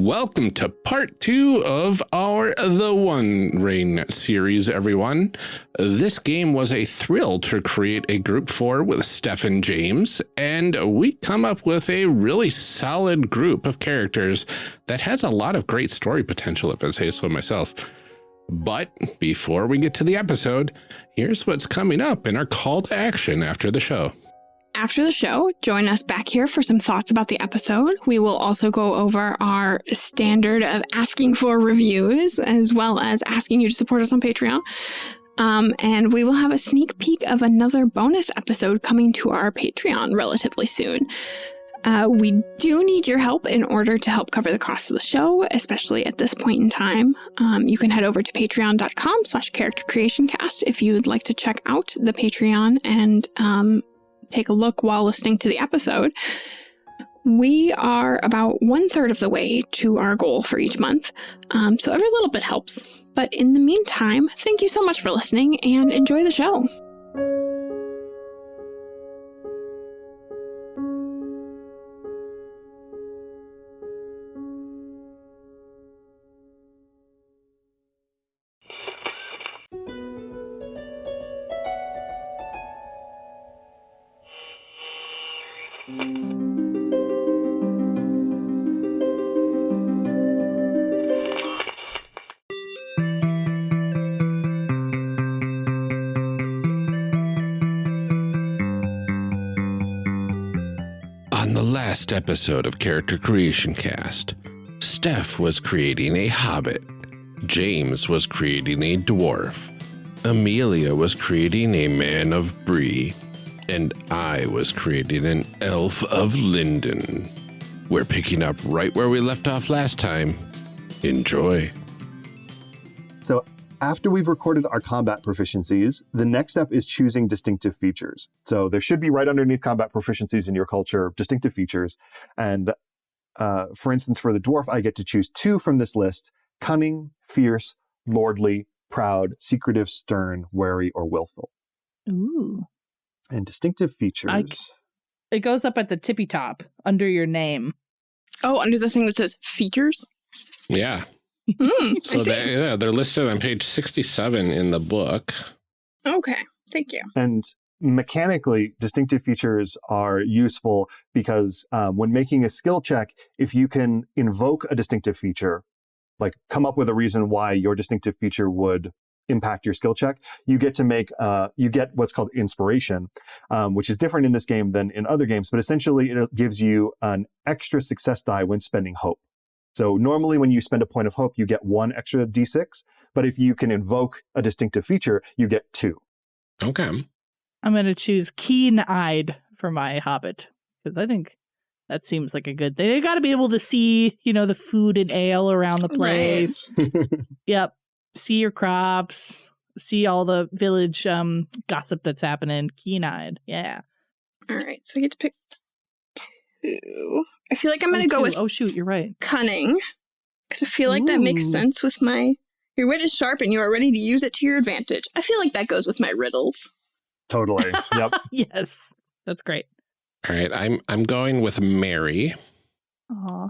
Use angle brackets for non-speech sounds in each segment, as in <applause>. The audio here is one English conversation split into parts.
Welcome to part two of our The One Ring series, everyone. This game was a thrill to create a group for with Steph and James, and we come up with a really solid group of characters that has a lot of great story potential, if I say so myself. But before we get to the episode, here's what's coming up in our call to action after the show. After the show, join us back here for some thoughts about the episode. We will also go over our standard of asking for reviews, as well as asking you to support us on Patreon. Um, and we will have a sneak peek of another bonus episode coming to our Patreon relatively soon. Uh, we do need your help in order to help cover the cost of the show, especially at this point in time. Um, you can head over to patreon.com slash character creation cast if you would like to check out the Patreon and um, take a look while listening to the episode. We are about one third of the way to our goal for each month, um, so every little bit helps. But in the meantime, thank you so much for listening and enjoy the show. Last episode of Character Creation Cast, Steph was creating a hobbit, James was creating a dwarf, Amelia was creating a man of Bree, and I was creating an elf of Lindon. We're picking up right where we left off last time. Enjoy. So after we've recorded our combat proficiencies, the next step is choosing distinctive features. So there should be right underneath combat proficiencies in your culture, distinctive features. And uh, for instance, for the dwarf, I get to choose two from this list, cunning, fierce, lordly, proud, secretive, stern, wary, or willful. Ooh. And distinctive features. It goes up at the tippy top under your name. Oh, under the thing that says features? Yeah. Hmm, So they, yeah, they're listed on page 67 in the book. Okay, thank you. And mechanically, distinctive features are useful because um, when making a skill check, if you can invoke a distinctive feature, like come up with a reason why your distinctive feature would impact your skill check, you get to make, uh, you get what's called inspiration, um, which is different in this game than in other games, but essentially it gives you an extra success die when spending hope. So normally when you spend a point of hope, you get one extra d6, but if you can invoke a distinctive feature, you get two. Okay. I'm going to choose keen eyed for my hobbit because I think that seems like a good thing. They got to be able to see, you know, the food and ale around the Right. place. <laughs> Yep. See your crops, see all the village um gossip that's happening. Keen eyed. Yeah. All right, so I get to pick two. I feel like I'm going Oh, to go two. with Oh, shoot. You're right. cunning because I feel like that makes sense with my. Your wit is sharp and you are ready to use it to your advantage. I feel like that goes with my riddles. Totally. <laughs> Yep. <laughs> yes. That's great. All right. I'm I'm going with Merry, Aw.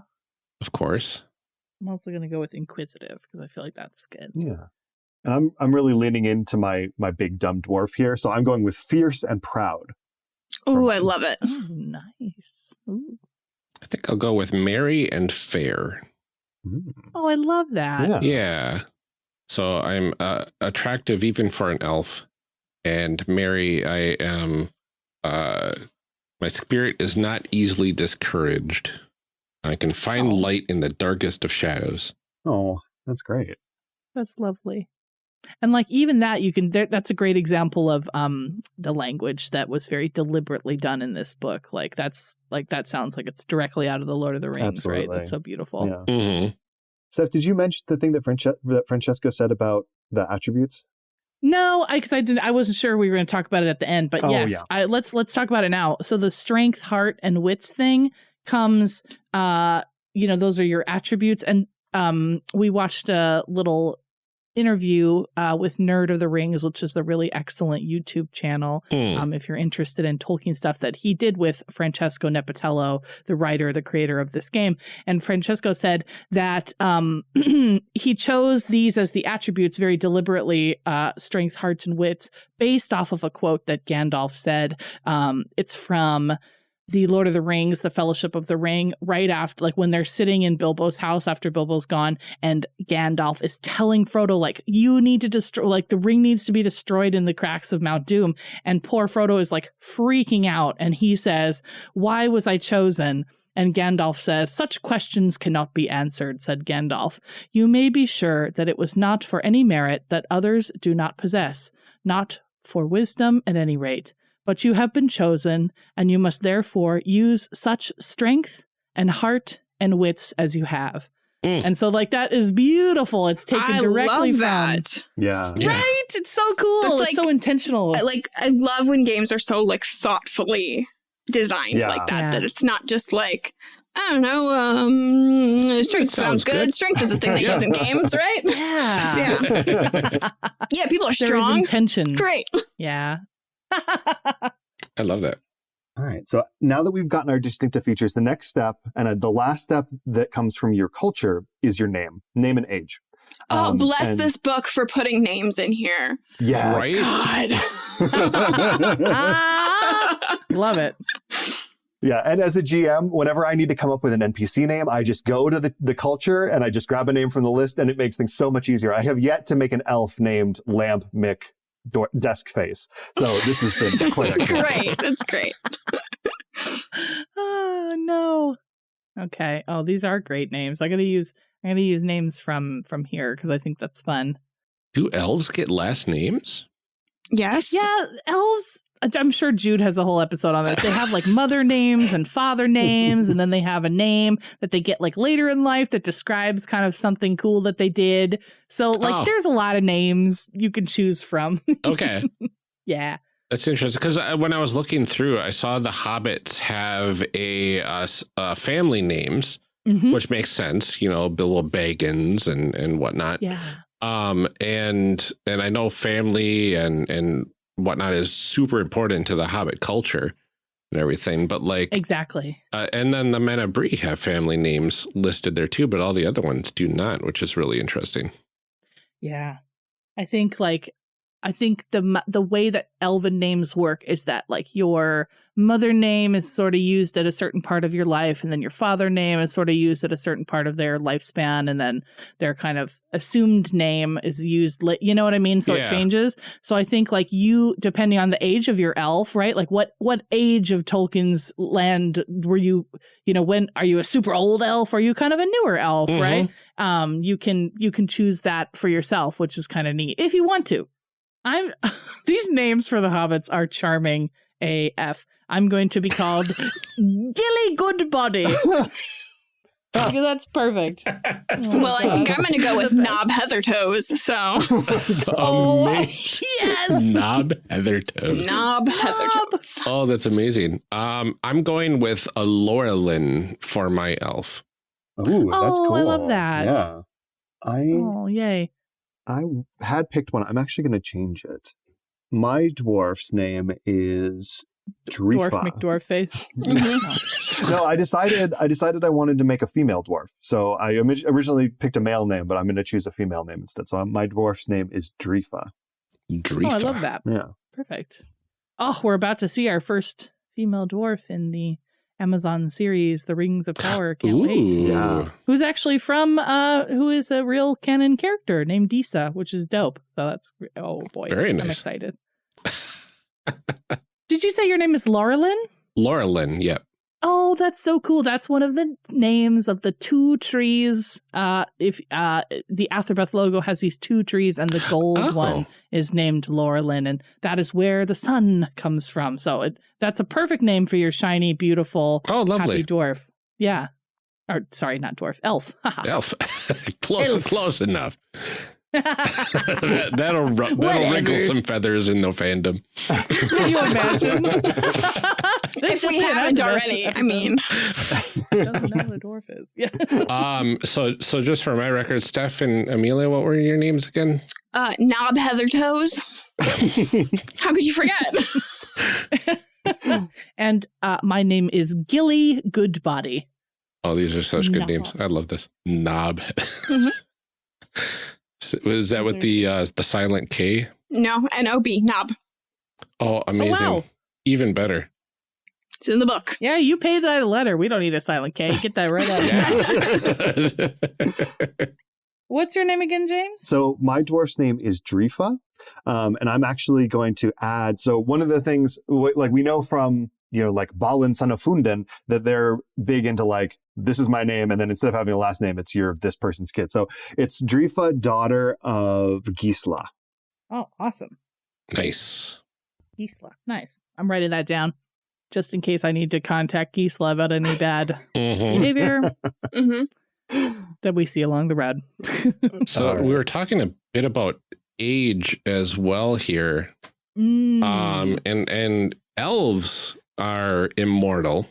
of course. I'm also going to go with inquisitive because I feel like that's good. Yeah. And I'm I'm really leaning into my my big dumb dwarf here, so I'm going with fierce and proud. Oh, I love it. Oh, nice. Ooh. I think I'll go with Merry and Fair. Oh, I love that. Yeah. Yeah. So I'm uh, attractive even for an elf. And Merry, I am, uh, my spirit is not easily discouraged. I can find Oh. light in the darkest of shadows. Oh, that's great. That's lovely. And like even that you can there, that's a great example of um the language that was very deliberately done in this book. Like that's like that sounds like it's directly out of the Lord of the Rings, right? That's so beautiful. Yeah. hmm Steph, did you mention the thing that, Franche- that Francesco said about the attributes? No, I because I didn't I wasn't sure we were going to talk about it at the end, but Oh, yes, yeah. I, let's let's talk about it now. So the strength, heart, and wits thing comes. uh You know, those are your attributes, and um we watched a little interview uh, with Nerd of the Rings, which is the really excellent YouTube channel. Hmm. Um, if you're interested in Tolkien stuff that he did with Francesco Nepitello, the writer, the creator of this game. And Francesco said that um, <clears throat> he chose these as the attributes very deliberately uh, strength, hearts, and wits based off of a quote that Gandalf said. Um, it's from the Lord of the Rings, the Fellowship of the Ring, right after, like when they're sitting in Bilbo's house after Bilbo's gone, and Gandalf is telling Frodo, like, you need to destroy, like, the ring needs to be destroyed in the cracks of Mount Doom. And poor Frodo is like freaking out, and he says, Why was I chosen? And Gandalf says, Such questions cannot be answered, said Gandalf. You may be sure that it was not for any merit that others do not possess, not for wisdom at any rate but you have been chosen, and you must therefore use such strength and heart and wits as you have. Mm. And so, like, that is beautiful. It's taken I directly love from. that. Yeah. Yeah. Right? It's so cool. That's it's like- so intentional. I like I love when games are so like thoughtfully designed Yeah. like that. Yeah. That it's not just like I don't know. Um, strength sounds sounds, good. good. Strength is a thing they use in <laughs> games, right? yeah. Yeah. <laughs> Yeah, people are strong. There is strong. intention. Great. Yeah. <laughs> I love that. All right. So now that we've gotten our distinctive features, the next step and uh, the last step that comes from your culture is your name, name and age. Oh, Um, bless and- this book for putting names in here. Yes. Right? God. <laughs> love it. Yeah, and as a GM, whenever I need to come up with an NPC name, I just go to the, the culture and I just grab a name from the list and it makes things so much easier. I have yet to make an elf named Lamp Mick Door- Desk Face. So this has been <laughs> quite That's great. That's great. oh <laughs> no. Okay. Oh, these are great names. I gotta use I gotta use names from from here because I think that's fun. Do elves get last names? Yes. Yeah, elves. I'm sure Jude has a whole episode on this. They have like mother names and father names, and then they have a name that they get like later in life that describes kind of something cool that they did. So, like, Oh. there's a lot of names you can choose from. <laughs> Okay. yeah. That's interesting because when I was looking through, I saw the hobbits have a uh, uh, family names, Mhm. which makes sense. You know, Bilbo Baggins and and whatnot. Yeah. Um, and and I know family and and whatnot is super important to the Hobbit culture and everything. But like, Exactly. uh, and then the Men of Bree have family names listed there too, but all the other ones do not, which is really interesting. Yeah. I think like I think the the way that elven names work is that like your mother name is sort of used at a certain part of your life and then your father name is sort of used at a certain part of their lifespan and then their kind of assumed name is used you know what I mean? So Yeah. it changes. So I think like you depending on the age of your elf right? Like what what age of Tolkien's land were you you know when are you a super old elf? Or are you kind of a newer elf Mhm. right um you can you can choose that for yourself which is kind of neat if you want to i'm <laughs> these names for the hobbits are charming af i'm going to be called <laughs> gilly goodbody <laughs> because that's perfect Oh, Well, I think I'm going to go with The. Knob Heather Toes. So, Oh, Amazing. yes Knob Heather Toes. Nob Heathertoes. Oh, that's amazing. Um, I'm going with a Laurelin for my elf. Ooh, that's Oh, cool. I love that. Yeah. I oh yay I had picked one. I'm actually going to change it. My dwarf's name is dwarf Drifa. mcdwarf face <laughs> mm-hmm. no, I decided I decided I wanted to make a female dwarf. So I originally picked a male name, but I'm going to choose a female name instead. So my dwarf's name is Drifa. Drifa. oh i love that Yeah. Perfect. Oh, we're about to see our first female dwarf in the Amazon series, The Rings of Power. <sighs> Can't Ooh. wait. Yeah. Who's actually from, uh, who is a real canon character named Disa, which is dope. So that's, oh boy. Very I'm excited. <laughs> Did you say your name is Laurelin? Laurelin, yep. Oh, that's so cool. That's one of the names of the two trees. Uh, if uh, the Atherbeth logo has these two trees, and the <gasps> gold Oh. one is named Laurelin, and that is where the sun comes from. So it, that's a perfect name for your shiny, beautiful, Oh, lovely happy dwarf. Yeah. Or sorry, not dwarf, elf. <laughs> Elf. <laughs> close, Elf. close enough. that, <laughs> that'll ru- that'll Whatever. wrinkle some feathers in the fandom. Can you imagine? If we haven't already, I mean. <laughs> Doesn't know what a dwarf is. Yeah. <laughs> um, so so just for my record, Steph and Amelia, what were your names again? Uh, Nob Heathertoes. <laughs> How could you forget? and uh, my name is Gilly Goodbody. Oh, these are such good Knob. names. I love this. Knob. Mhm. So, Was that with the uh, the silent K? no, N O B, Nob. Oh, amazing. wow. Even better. It's in the book. Yeah, you pay the letter. We don't need a silent K. Get that right out. Yeah. <laughs> What's your name again, James? So my dwarf's name is Drifa, um, and I'm actually going to add. So one of the things, like we know from you know, like Balin son of Fundin, that they're big into like this is my name, and then instead of having a last name, it's your this person's kid. So it's Drifa, daughter of Gisla. Oh, awesome. nice. Gisla. Nice. I'm writing that down just in case I need to contact Gisla about any bad <laughs> Mhm. behavior <laughs> hmm that we see along the road. <laughs> So All right. we were talking a bit about age as well here. Mm. Um, and and elves are immortal.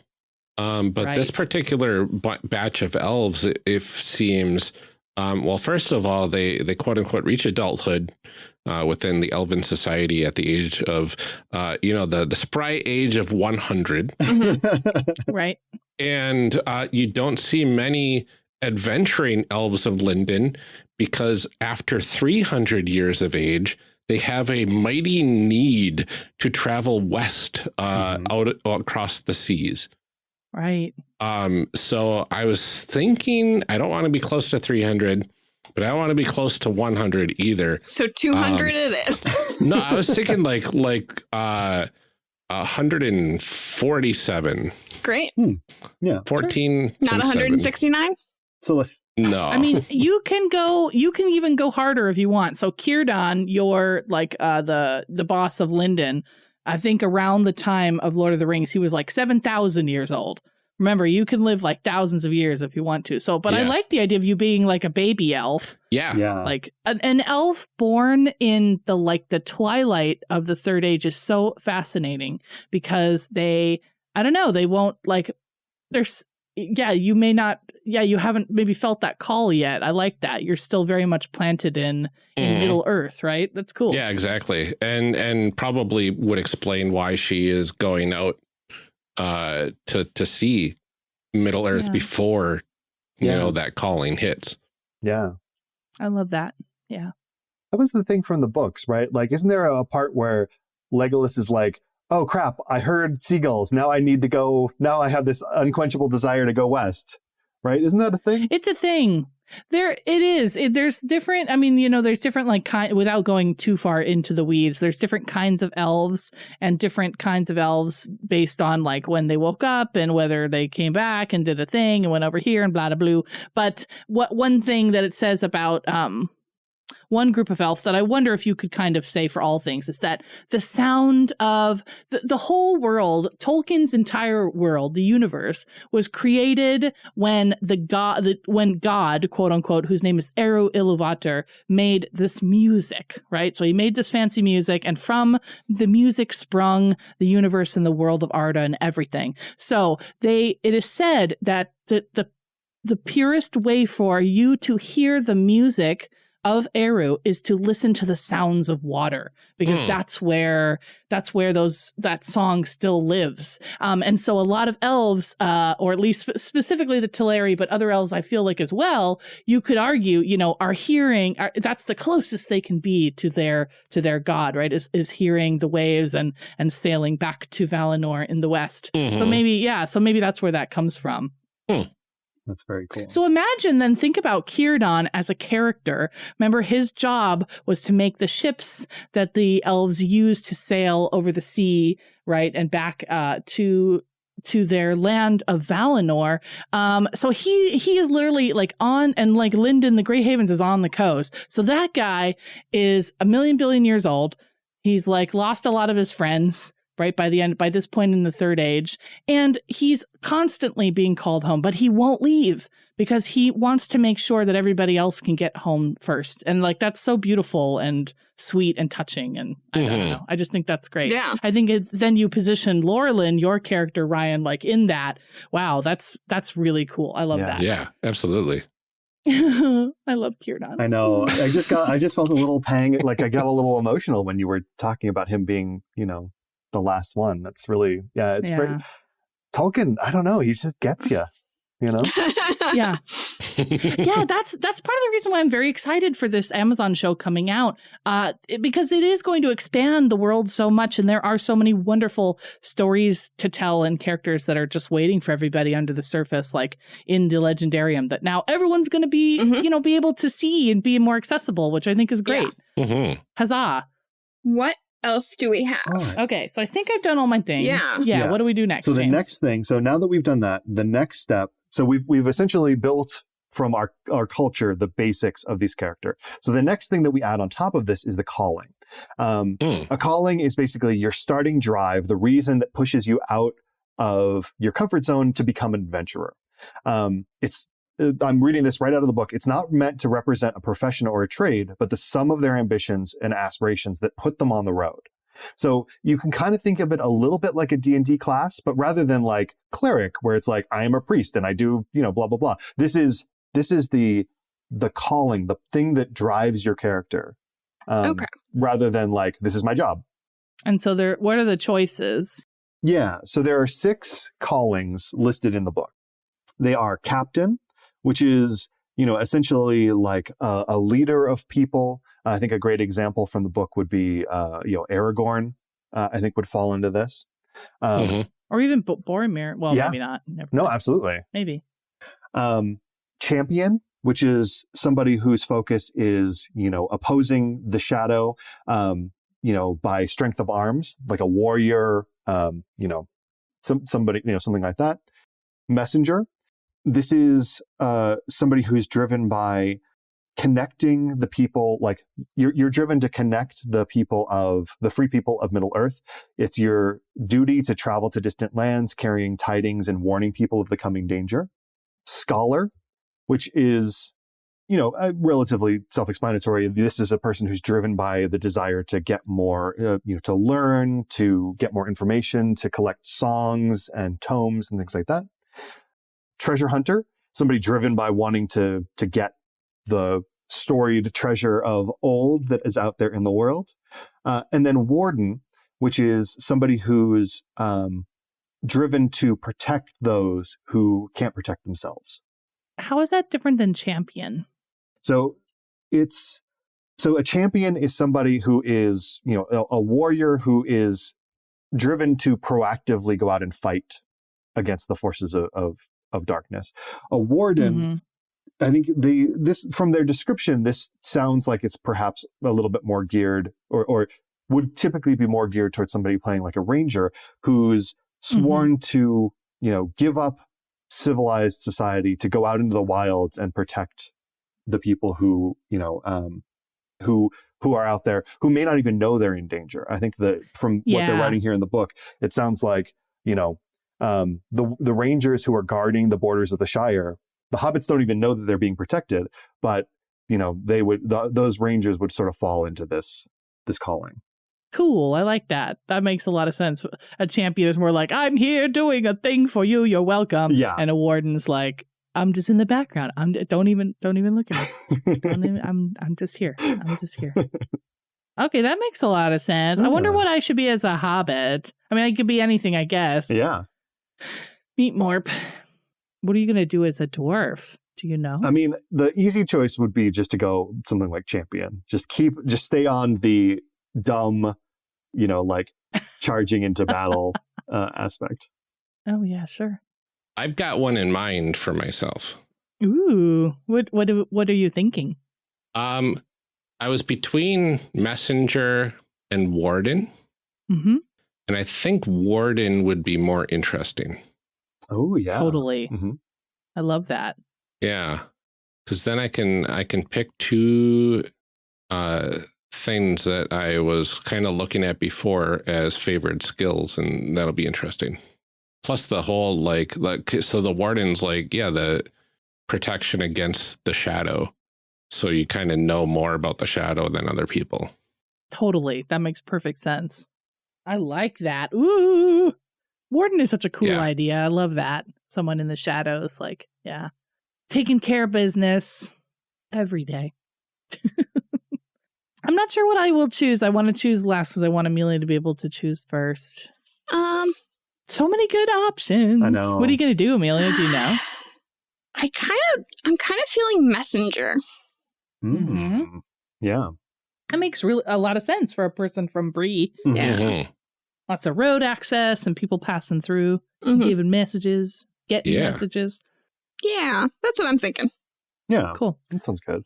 Um, but this particular b- batch of elves, i- if seems, um, well, first of all, they they quote unquote reach adulthood uh, within the elven society at the age of, uh, you know, the the spry age of one hundred, <laughs> right. and uh, you don't see many adventuring elves of Lindon because after three hundred years of age, they have a mighty need to travel west uh, Mhm. out across the seas. Right. Um, so I was thinking, I don't want to be close to 300, but I don't want to be close to 100 either. So 200 it is. No, I was thinking like like uh 147, Great. yeah. 14, Not 169? So like, No, I mean, you can go. You can even go harder if you want. So Cirdan, you're like uh, the the boss of Lindon. I think around the time of Lord of the Rings, he was like seven thousand years old. Remember, you can live like thousands of years if you want to. So, but I like the idea of you being like a baby elf, yeah. yeah. like an, an elf born in the like the twilight of the Third Age is so fascinating because they, I don't know, they won't like. There's yeah, you may not. Yeah, you haven't maybe felt that call yet. I like that. You're still very much planted in in Mhm. Middle Earth, right? That's cool. Yeah, exactly. And and probably would explain why she is going out uh to to see Middle Earth Yeah. before you Yeah. know that calling hits. yeah. I love that. Yeah. That was the thing from the books, right? Like, isn't there a part where Legolas is like, oh crap, I heard seagulls. Now I need to go. Now I have this unquenchable desire to go west, right? Isn't that a thing? It's a thing. There it is. It, there's different I mean, you know, there's different like kind without going too far into the weeds. There's different kinds of elves and different kinds of elves based on like when they woke up and whether they came back and did a thing and went over here and blah blah blah. But what one thing that it says about um one group of elf that I wonder if you could kind of say for all things is that the sound of the, the whole world, Tolkien's entire world, the universe, was created when the god, the, when God, quote unquote, whose name is Eru Iluvatar, made this music, right? So he made this fancy music, and from the music sprung the universe and the world of Arda and everything. So they, it is said that the the the purest way for you to hear the music of Eru is to listen to the sounds of water because Hmm. that's where that's where those that song still lives. Um, and so a lot of elves, uh, or at least specifically the Teleri, but other elves I feel like as well, you could argue, you know, are hearing are, that's the closest they can be to their to their god, right? Is is hearing the waves and and sailing back to Valinor in the west. So Mhm. maybe yeah, so maybe that's where that comes from. That's very cool. So imagine then think about Cirdan as a character. Remember his job was to make the ships that the elves used to sail over the sea, right, and back uh, to to their land of Valinor. Um, so he he is literally like on and like Lindon, the Grey Havens is on the coast. So that guy is a million billion years old. He's like lost a lot of his friends, right? By the end, by this point in the third age. And he's constantly being called home, but he won't leave because he wants to make sure that everybody else can get home first. And like, that's so beautiful and sweet and touching. And I don't Mhm. know. I just think that's great. Yeah. I think it, then you position Laurelin, your character, Ryan, like in that. Wow, that's that's really cool. I love Yeah. that. Yeah, absolutely. <laughs> I love Kiernan. I know. I just got. I just felt a little pang. Like I got a little emotional when you were talking about him being, you know, the last one. That's really, yeah. It's very Yeah. Tolkien. I don't know. He just gets you. You know. yeah. yeah, <laughs> that's that's part of the reason why I'm very excited for this Amazon show coming out, uh, it- because it is going to expand the world so much, and there are so many wonderful stories to tell and characters that are just waiting for everybody under the surface, like in the Legendarium, that now everyone's going to be, Mhm. you know, be able to see and be more accessible, which I think is great. Mhm. Huzzah! what else do we have? All right. Okay, so I think I've done all my things. Yeah. yeah. Yeah. What do we do next? So the James? next thing. So now that we've done that, the next step. So we've we've essentially built from our our culture the basics of these character. So the next thing that we add on top of this is the calling. Um, Mm. A calling is basically your starting drive, the reason that pushes you out of your comfort zone to become an adventurer. Um, it's I'm reading this right out of the book. It's not meant to represent a profession or a trade, but the sum of their ambitions and aspirations that put them on the road. So you can kind of think of it a little bit like a D&D class, but rather than like cleric where it's like I am a priest and I do, you know, blah blah blah. This is this is the the calling, the thing that drives your character. Um, Okay. rather than like this is my job. and so there. What are the choices? Yeah, so there are six callings listed in the book. They are captain, which is, you know, essentially like a, a leader of people. I think a great example from the book would be, uh, you know, Aragorn, uh, I think would fall into this. Um, Mhm. Or even Bo- Boromir? Well, Yeah. maybe not. Never No, mind. absolutely. maybe. Um, champion, which is somebody whose focus is, you know, opposing the shadow, um, you know, by strength of arms, like a warrior, um, you know, some somebody, you know, something like that. Messenger. This is uh, somebody who's driven by connecting the people like you're, you're driven to connect the people of the free people of middle earth it's your duty to travel to distant lands carrying tidings and warning people of the coming danger scholar, which is, you know, relatively self-explanatory. This is a person who's driven by the desire to get more, uh, you know, to learn, to get more information, to collect songs and tomes and things like that. Treasure hunter, somebody driven by wanting to to get the storied treasure of old that is out there in the world. Uh, and then warden, which is somebody who's um, driven to protect those who can't protect themselves. How is that different than champion? So it's so a champion is somebody who is, you know, a, a warrior who is driven to proactively go out and fight against the forces of of, of darkness. A warden, Mhm. I think the this from their description, this sounds like it's perhaps a little bit more geared or or would typically be more geared towards somebody playing like a ranger who's sworn to, you know, give up civilized society to go out into the wilds and protect the people who, you know, um, who who are out there who may not even know they're in danger. I think that from what they're writing here in the book, it sounds like, you know, um, the the rangers who are guarding the borders of the Shire, the hobbits don't even know that they're being protected, but you know, they would th- those rangers would sort of fall into this this calling. Cool. I like that. That makes a lot of sense. A champion is more like, I'm here doing a thing for you. You're welcome. Yeah. And a warden's like, I'm just in the background. I'm don't even don't even look at me. Don't even, I'm I'm just here. I'm just here. <laughs> Okay, that makes a lot of sense. I wonder what I should be as a hobbit. I mean, I could be anything, I guess. yeah. Meet Morp. What are you gonna do as a dwarf? Do you know? I mean, the easy choice would be just to go something like champion. Just keep, just stay on the dumb, you know, like <laughs> charging into battle uh, aspect. oh yeah, sure. I've got one in mind for myself. Ooh, what what what are you thinking? Um, I was between messenger and warden, Mm-hmm. And I think warden would be more interesting. Oh yeah, Totally. Mhm. I love that. Yeah, because then I can I can pick two uh things that I was kind of looking at before as favored skills, and that'll be interesting. Plus the whole like like so the warden's like yeah the protection against the shadow, so you kind of know more about the shadow than other people. Totally. That makes perfect sense. I like that. Ooh. Warden is such a cool Yeah. idea. I love that. Someone in the shadows, like, yeah. Taking care of business every day. <laughs> I'm not sure what I will choose. I want to choose last because I want Amelia to be able to choose first. Um, So many good options. know. What are you going to do, Amelia? Do you <sighs> know? I kind of, I'm kind of feeling messenger. Mhm. Mm. Yeah. That makes really a lot of sense for a person from Bree. Mhm. Yeah. Mhm. Lots of road access and people passing through, Mhm. giving messages, getting Yeah. messages. Yeah, that's what I'm thinking. Yeah. Cool. That sounds good.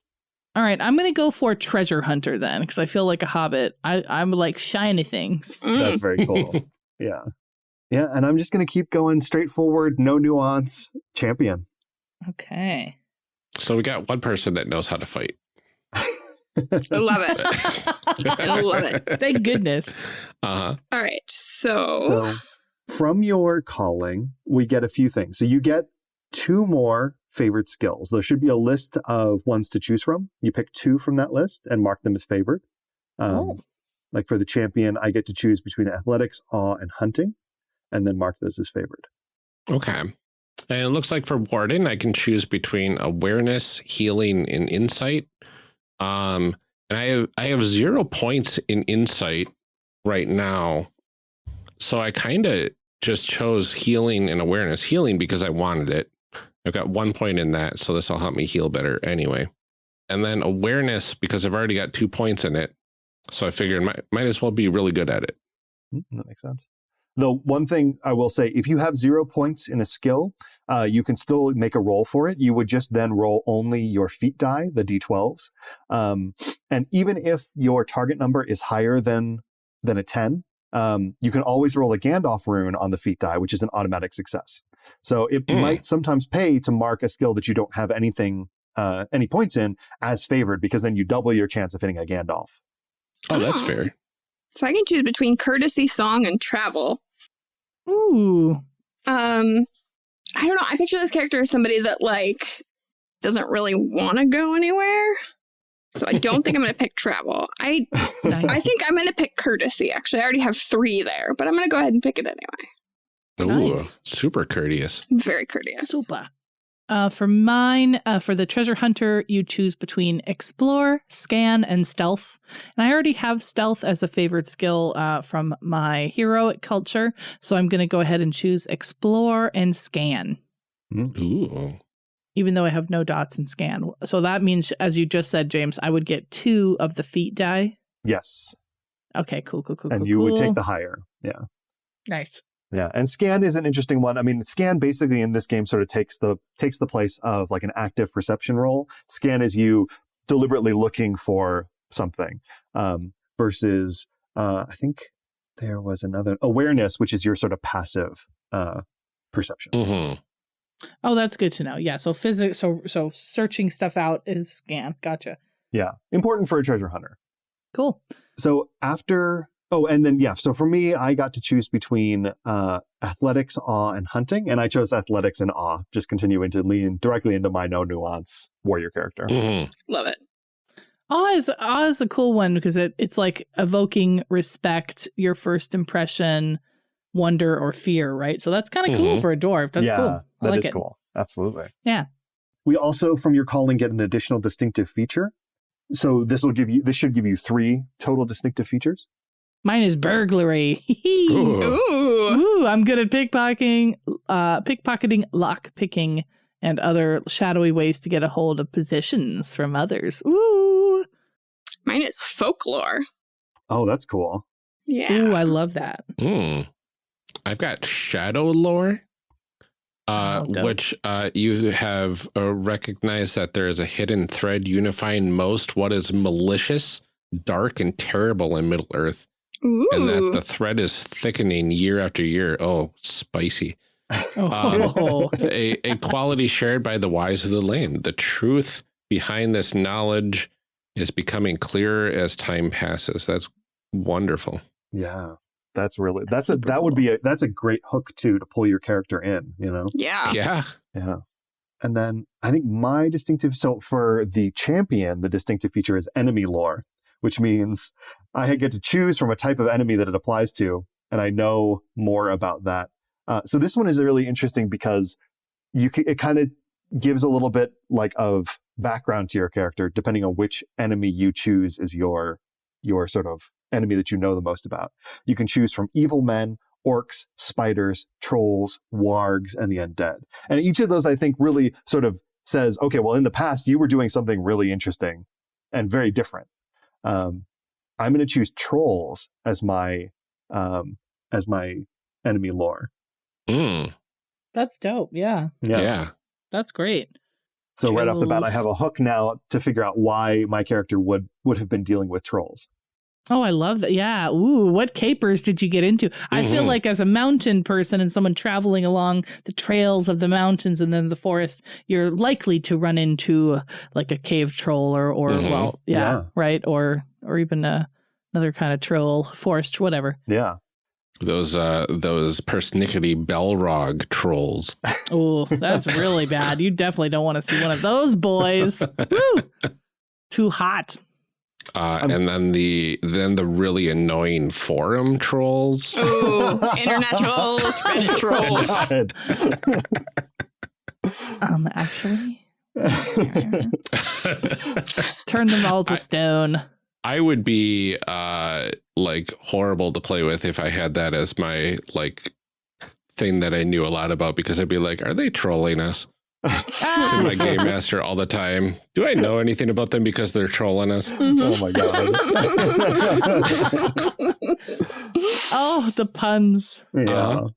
All right, I'm gonna go for treasure hunter then, because I feel like a hobbit. I I'm like shiny things. Mm. That's very cool. <laughs> yeah. Yeah. And I'm just going to keep going straightforward, no nuance, champion. Okay. So we got one person that knows how to fight. I love it. I <laughs> love it. Thank goodness. Uh huh. All right, so, So from your calling, we get a few things. So you get two more favorite skills. There should be a list of ones to choose from. You pick two from that list and mark them as favored. Um, Oh. Like for the champion, I get to choose between athletics, awe, and hunting, and then mark those as favored. Okay. And it looks like for Warden, I can choose between awareness, healing, and insight. Um, and I have I have zero points in insight right now. So I kind of just chose healing and awareness. Healing because I wanted it. I've got one point in that, so this will help me heal better anyway. And then awareness because I've already got two points in it. So I figured might might as well be really good at it. Mm, That makes sense. The one thing I will say, if you have zero points in a skill, uh, you can still make a roll for it. You would just then roll only your Feat die, the d12s. Um, and even if your target number is higher than than a 10, um, you can always roll a Gandalf rune on the Feat die, which is an automatic success. So it Hmm. might sometimes pay to mark a skill that you don't have anything, uh, any points in as favored, because then you double your chance of hitting a Gandalf. Oh, that's Oh. fair. So I can choose between courtesy, song, and travel. Ooh. Um, I don't know. I picture this character as somebody that like doesn't really want to go anywhere. So I don't think I'm going to pick <laughs> travel. I Nice. I think I'm going to pick courtesy. Actually, I already have three there, but I'm going to go ahead and pick it anyway. Ooh, Nice. super courteous. Very courteous. Super. Uh, for mine, uh, for the treasure hunter, you choose between explore, scan, and stealth. And I already have stealth as a favorite skill uh, from my heroic culture, so I'm going to go ahead and choose explore and scan, Ooh. even though I have no dots in scan. So that means, as you just said, James, I would get two of the Feat die. Yes. Okay, cool, cool, cool. And cool, you would take the higher. Yeah. nice. Yeah, and scan is an interesting one. I mean, scan basically in this game sort of takes the takes the place of like an active perception roll. Scan is you deliberately looking for something, um, versus uh, I think there was another awareness, which is your sort of passive uh, perception. hmm Oh, that's good to know. Yeah. So physics. So so searching stuff out is scan. Gotcha. Yeah, important for a treasure hunter. Cool. So after oh, and then yeah, so for me, I got to choose between uh, athletics, awe, and hunting, and I chose athletics and awe, just continuing to lean directly into my no nuance warrior character. hmm Love it. Awe is awe is a cool one because it it's like evoking respect, your first impression, wonder or fear, right? So that's kind of cool Mhm. for a dwarf. That's yeah, cool. I that like is it. cool. Absolutely. Yeah. We also, from your calling, get an additional distinctive feature. So this will give you. This should give you three total distinctive features. Mine is burglary. Ooh. <laughs> Ooh. Ooh, I'm good at pickpocketing, uh, pickpocketing, lock picking, and other shadowy ways to get a hold of positions from others. Ooh, Mine is folklore. Oh, that's cool. Yeah. ooh, I love that. Mm. I've got shadow lore, uh, Oh, which uh, you have uh, recognized that there is a hidden thread unifying most what is malicious, dark, and terrible in Middle Earth, Ooh. and that the thread is thickening year after year. Oh, spicy. Oh. Um, <laughs> oh, a, a quality shared by the wise of the land. The truth behind this knowledge is becoming clearer as time passes. That's wonderful. Yeah. That's really that's a super that would be a that's a great hook too to pull your character in, you know. Yeah. Yeah. Yeah. And then I think my distinctive so for the champion, the distinctive feature is enemy lore, which means I get to choose from a type of enemy that it applies to, and I know more about that. Uh, so this one is really interesting because you c- it kind of gives a little bit like of background to your character depending on which enemy you choose is your your sort of enemy that you know the most about. You can choose from evil men, orcs, spiders, trolls, wargs, and the undead. And each of those, I think, really sort of says, okay, well, in the past, you were doing something really interesting and very different. Um, I'm going to choose trolls as my um, as my enemy lore. Mm, That's dope. Yeah. yeah. That's great. So right off the bat, I have a hook now to figure out why my character would would have been dealing with trolls. Oh, I love that. Yeah. Ooh, what capers did you get into? I feel Mhm. like as a mountain person and someone traveling along the trails of the mountains and then the forest, you're likely to run into uh, like a cave troll or, or Mhm. well, yeah, Yeah. right, or or even a, another kind of troll, forest, whatever. Yeah. Those uh those persnickety Balrog trolls. <laughs> Oh, that's really bad. You definitely don't want to see one of those boys. <laughs> Woo! Too hot. Uh, I'm- and then the then the really annoying forum trolls. Ooh, internet trolls, <laughs> Reddit trolls. Um, actually, <laughs> turn them all to I- stone. I would be uh like horrible to play with if I had that as my like thing that I knew a lot about because I'd be like, are they trolling us? To my game <laughs> master all the time. Do I know anything about them because they're trolling us? oh my god. <laughs> Oh, the puns. yeah. Uh-huh.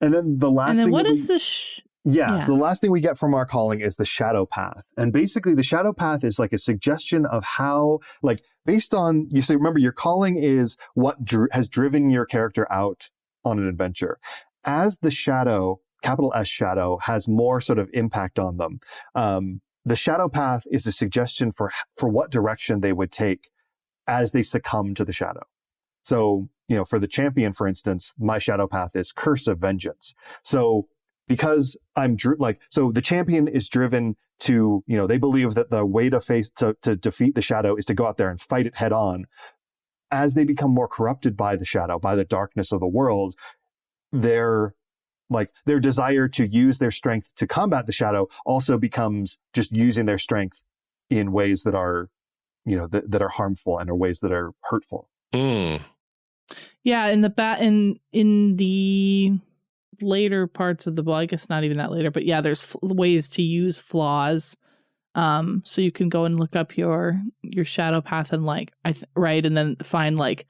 And then the last and then thing what that is we- the sh- Yeah, Yeah. So the last thing we get from our calling is the shadow path. And basically the shadow path is like a suggestion of how, like based on, you say, remember your calling is what dr- has driven your character out on an adventure. As the shadow, capital S shadow, has more sort of impact on them. Um, the shadow path is a suggestion for, for what direction they would take as they succumb to the shadow. So, you know, for the champion, for instance, my shadow path is curse of vengeance. So because I'm like so the champion is driven to you know they believe that the way to face to, to defeat the shadow is to go out there and fight it head on as they become more corrupted by the shadow by the darkness of the world their like their desire to use their strength to combat the shadow also becomes just using their strength in ways that are you know that, that are harmful and are ways that are hurtful Mm. Yeah, in the bat in in the later parts of the well, I guess not even that later, but yeah, there's f- ways to use flaws. Um, so you can go and look up your your shadow path and like I th- right, and then find like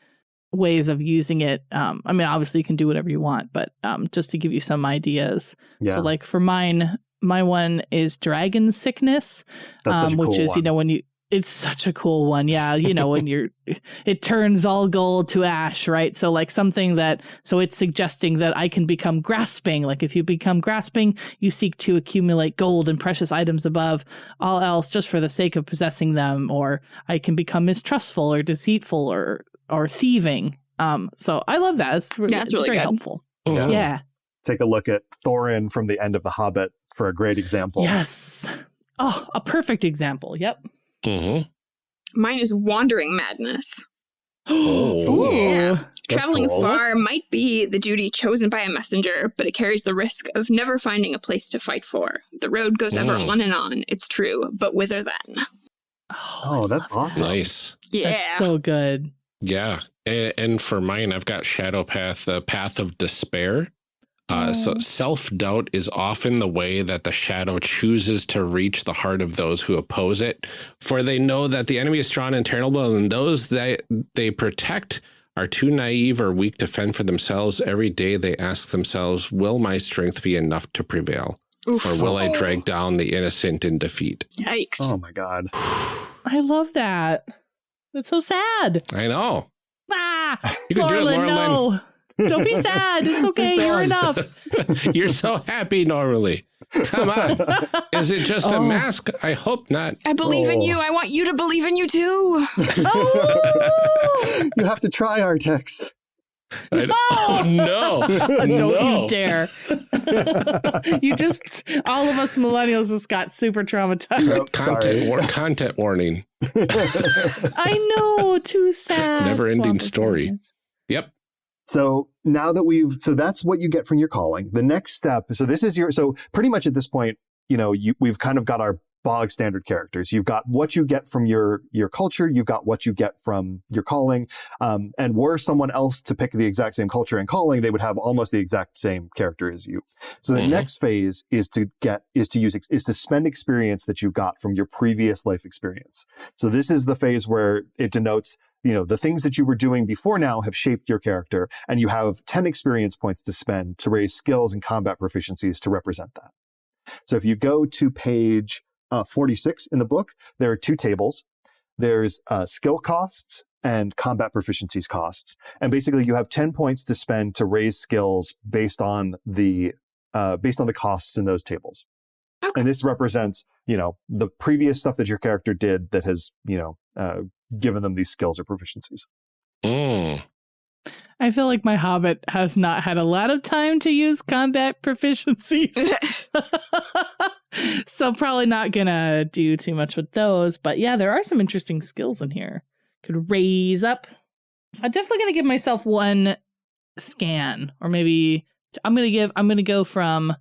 ways of using it. Um, I mean, obviously you can do whatever you want, but um, just to give you some ideas. yeah. So like for mine, my one is dragon sickness, um, which cool is you know when you it's such a cool one. Yeah you know when you're <laughs> it turns all gold to ash right? So like something that so it's suggesting that i can become grasping. Like if you become grasping you seek to accumulate gold and precious items above all else just for the sake of possessing them or i can become mistrustful or deceitful or or thieving um so i love that it's, Yeah, it's it's really very good. helpful Mm. yeah take a look at thorin from the end of the hobbit for a great example yes oh a perfect example yep Mm -hmm. Mine is wandering madness. <gasps> Oh. Yeah. Traveling cool. far might be the duty chosen by a messenger, but it carries the risk of never finding a place to fight for. The road goes ever Mm. on and on, it's true, but whither then? Oh, that's awesome. Nice. Yeah. That's so good. Yeah. And, and for mine, I've got Shadow Path, the Path of Despair. Uh, so Oh. self doubt is often the way that the shadow chooses to reach the heart of those who oppose it, for they know that the enemy is strong and terrible, and those that they protect are too naive or weak to fend for themselves. Every day they ask themselves, "Will my strength be enough to prevail, Oof. or will I drag down the innocent in defeat?" Yikes. Oh my god. <sighs> I love that. That's so sad. I know. Ah, <laughs> You can do it, Laurelin, Laurelin. no. Don't be sad. It's <laughs> okay. You're enough. <laughs> You're so happy normally. Come on. Is it just a Oh. mask? I hope not. I believe in Oh. you. I want you to believe in you too. Oh, you have to try Artax. I- oh <laughs> no. <laughs> don't no. you dare. <laughs> you just, all of us millennials just got super traumatized. Nope. Content, Sorry. war- content warning. I know. Too sad. Never-ending story. Experience. Yep. So now that we've, so that's what you get from your calling. The next step, so this is your, so pretty much at this point, you know, you, we've kind of got our bog standard characters. You've got what you get from your your culture. You've got what you get from your calling. Um, and were someone else to pick the exact same culture and calling, they would have almost the exact same character as you. So the Mhm. next phase is to get is to use is to spend experience that you got from your previous life experience. So this is the phase where it denotes you know the things that you were doing before now have shaped your character and you have 10 experience points to spend to raise skills and combat proficiencies to represent that so if you go to page uh, 46 in the book there are two tables there's uh, skill costs and combat proficiencies costs and basically you have 10 points to spend to raise skills based on the uh, based on the costs in those tables Okay. and this represents you know the previous stuff that your character did that has you know uh, given them these skills or proficiencies Mm. I feel like my hobbit has not had a lot of time to use combat <laughs> proficiencies. <laughs> <laughs> so probably not gonna do too much with those. But yeah, there are some interesting skills in here. Could raise up. I'm definitely gonna give myself one scan, or maybe I'm gonna give. I'm gonna go from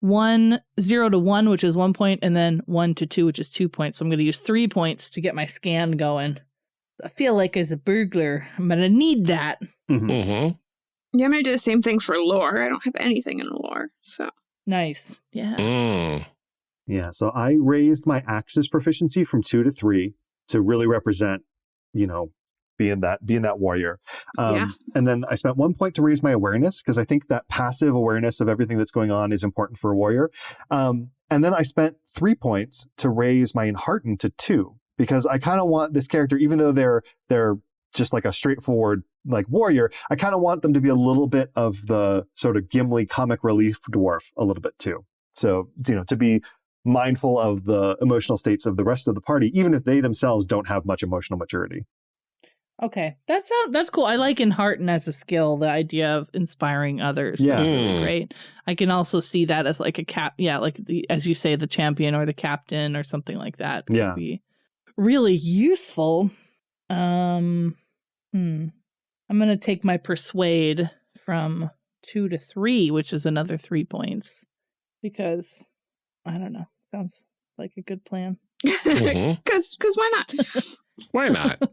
one zero to one, which is one point, and then one to two, which is two points. So I'm gonna use three points to get my scan going. I feel like as a burglar, I'm gonna need that. hmm Yeah, I'm gonna do the same thing for lore. I don't have anything in lore, so Nice. Yeah. Mm. Yeah, so I raised my axis proficiency from two to three to really represent, you know, being that being that warrior. Um, Yeah. And then I spent one point to raise my awareness because I think that passive awareness of everything that's going on is important for a warrior. Um, and then I spent three points to raise my enhearten to two because I kind of want this character, even though they're they're just like a straightforward like warrior, I kind of want them to be a little bit of the sort of Gimli comic relief dwarf a little bit too. So you know, to be mindful of the emotional states of the rest of the party, even if they themselves don't have much emotional maturity. Okay, that's that's cool. I like Enhearten as a skill the idea of inspiring others. Yeah. That's really Hmm. great. I can also see that as like a cap. Yeah, like the as you say, the champion or the captain or something like that. could Yeah. be really useful. Um, hmm. I'm gonna take my persuade from two to three, which is another three points, because I don't know. Sounds like a good plan. <laughs> Because because why not? <laughs> Why not? <laughs>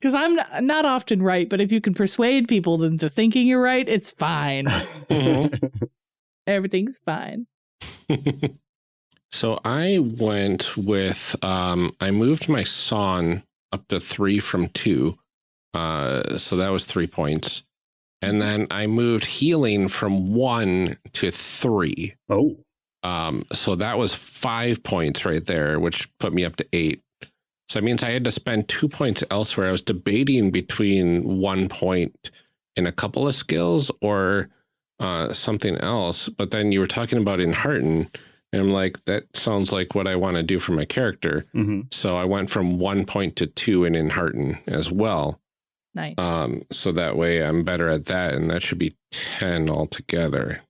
Because I'm not, not often right, but if you can persuade people into thinking you're right, it's fine. Mhm. Everything's fine. so I went with um I moved my song up to three from two. Uh so that was three points. And then I moved healing from one to three. oh, Um, so that was five points right there, which put me up to eight. So that means I had to spend two points elsewhere. I was debating between one point in a couple of skills or uh, something else. But then you were talking about Enhearten, and I'm like, that sounds like what I want to do for my character. hmm So I went from one point to two in Enhearten as well. Nice. Um, so that way I'm better at that, and that should be 10 altogether.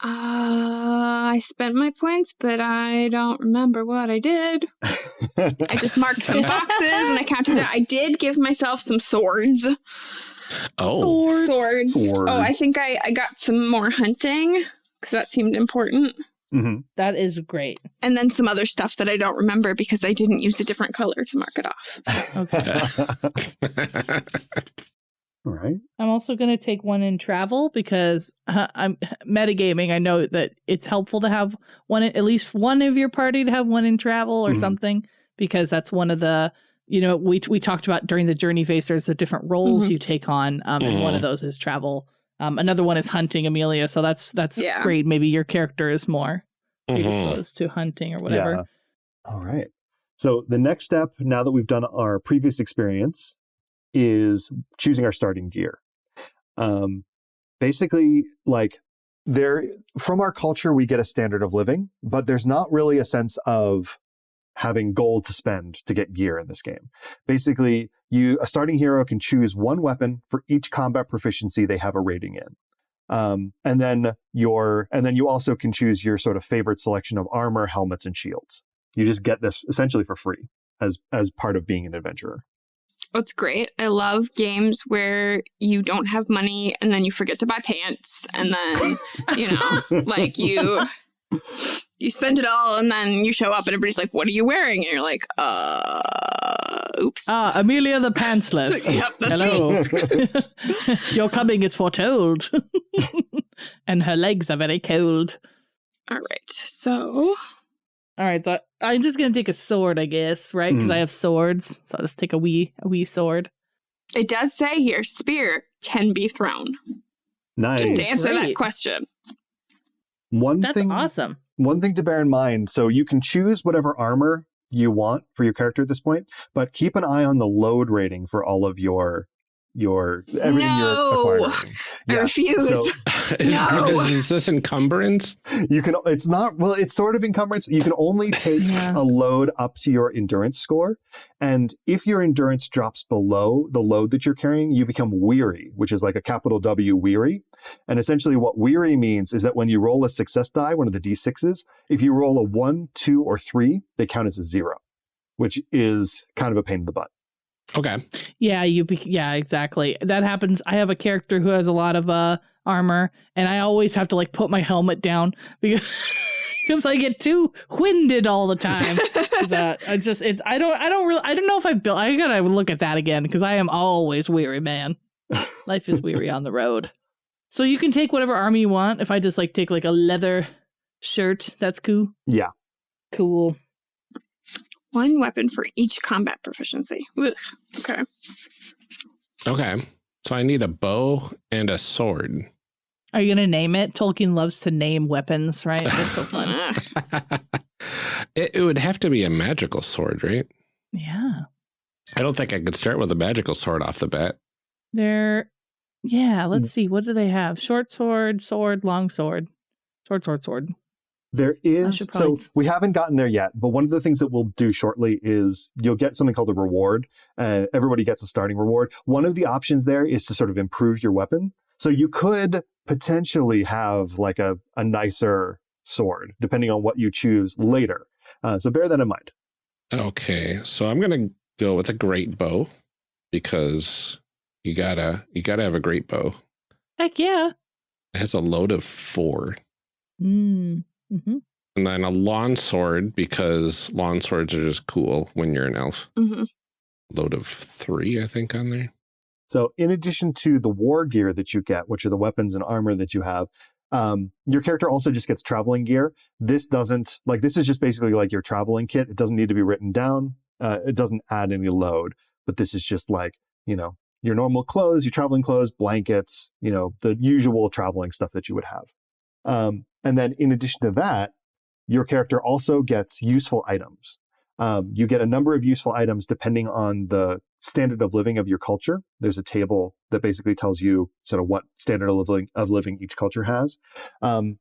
Uh, I spent my points, but I don't remember what I did. <laughs> I just marked some <laughs> boxes and I counted it. I did give myself some swords. Oh, Swords. Swords. Sword. Oh, I think I, I got some more hunting because that seemed important. hmm That is great. And then some other stuff that I don't remember because I didn't use a different color to mark it off. <laughs> Okay. All right. I'm also going to take one in travel because uh, <laughs> I'm <laughs> metagaming. I know that it's helpful to have one, at least one of your party to have one in travel or Mhm. something, because that's one of the, you know, we we talked about during the journey phase. There's the different roles Mhm. you take on, um, and one of Mhm. those is travel. Um, another one is hunting, Amelia. So that's that's Yeah. great. Maybe your character is more Mhm. predisposed to hunting or whatever. Yeah. All right. So the next step, now that we've done our previous experience, is choosing our starting gear. Um, basically, like there from our culture, we get a standard of living, but there's not really a sense of having gold to spend to get gear in this game. Basically, you a starting hero can choose one weapon for each combat proficiency they have a rating in. Um, and then your and then you also can choose your sort of favorite selection of armor, helmets, and shields. You just get this essentially for free as as part of being an adventurer. That's great. I love games where you don't have money and then you forget to buy pants and then, you know, <laughs> like you you spend it all and then you show up and everybody's like, "What are you wearing?" and you're like, "Uh, oops." Ah, Amelia the pantsless. <laughs> Yep, that's Hello. <laughs> Your coming is foretold. and her legs are very cold. All right. So, All right, so I, I'm just gonna take a sword, I guess, right? Because Mm. I have swords, so I'll just take a wee, a wee sword. it does say here spear can be thrown. Nice. Just to answer that question. One That's thing awesome. one thing to bear in mind so you can choose whatever armor you want for your character at this point but keep an eye on the load rating for all of your your everything No. you're acquiring I refuse. so <laughs> is, No. because is this encumbrance? you can it's not well it's sort of encumbrance you can only <laughs> take Yeah. a load up to your endurance score and if your endurance drops below the load that you're carrying you become weary which is like a capital w weary and essentially what weary means is that when you roll a success die one of the d6s if you roll a 1 2 or 3 they count as a 0 which is kind of a pain in the butt Okay. Yeah, you. Be- yeah, exactly. That happens. I have a character who has a lot of uh armor, and I always have to like put my helmet down <laughs> because because I get too winded all the time. <laughs> uh, it's just it's I don't I don't really I don't know if I've built. I gotta look at that again because I am always weary, man. Life is weary on the road. So you can take whatever armor you want. If I just like take like a leather shirt, that's cool. yeah Cool. One weapon for each combat proficiency. Ugh. Okay. Okay. So I need a bow and a sword. Are you gonna name it? Tolkien loves to name weapons, right? <laughs> That's so fun. <laughs> It, it would have to be a magical sword, right? Yeah. I don't think I could start with a magical sword off the bat. They're yeah, let's mm. see. What do they have? Short sword, sword, long sword. Sword, sword, sword. There is should so we haven't gotten there yet, but one of the things that we'll do shortly is you'll get something called a reward. Uh, everybody gets a starting reward. One of the options there is to sort of improve your weapon. So you could potentially have like a, a nicer sword, depending on what you choose later. Uh, so bear that in mind. Okay. So I'm going to go with a great bow because you gotta, you gotta have a great bow. Heck yeah. It has a load of four. Mm. Hmm And then a long sword because long swords are just cool when you're an elf. Mhm. Load of three, I think, on there. So, in addition to the war gear that you get, which are the weapons and armor that you have, um, your character also just gets traveling gear. This doesn't, like, this is just basically like your traveling kit. It doesn't need to be written down, uh, it doesn't add any load, but this is just like, you know, your normal clothes, your traveling clothes, blankets, you know, the usual traveling stuff that you would have. Um, and then, in addition to that, your character also gets useful items. Um, you get a number of useful items depending on the standard of living of your culture. There's a table that basically tells you sort of what standard of living, of living each culture has. Um,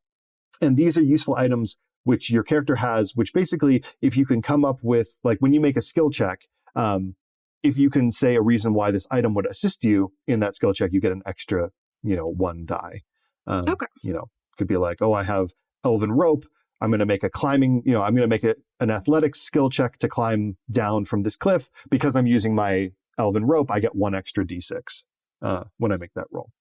and these are useful items which your character has, which basically, if you can come up with, like when you make a skill check, um, if you can say a reason why this item would assist you in that skill check, you get an extra, you know, one die. Um, Okay. You know, could be like, oh, I have elven rope. I'm going to make a climbing, you know, I'm going to make it an athletics skill check to climb down from this cliff because I'm using my elven rope. I get one extra d6 uh, when I make that roll.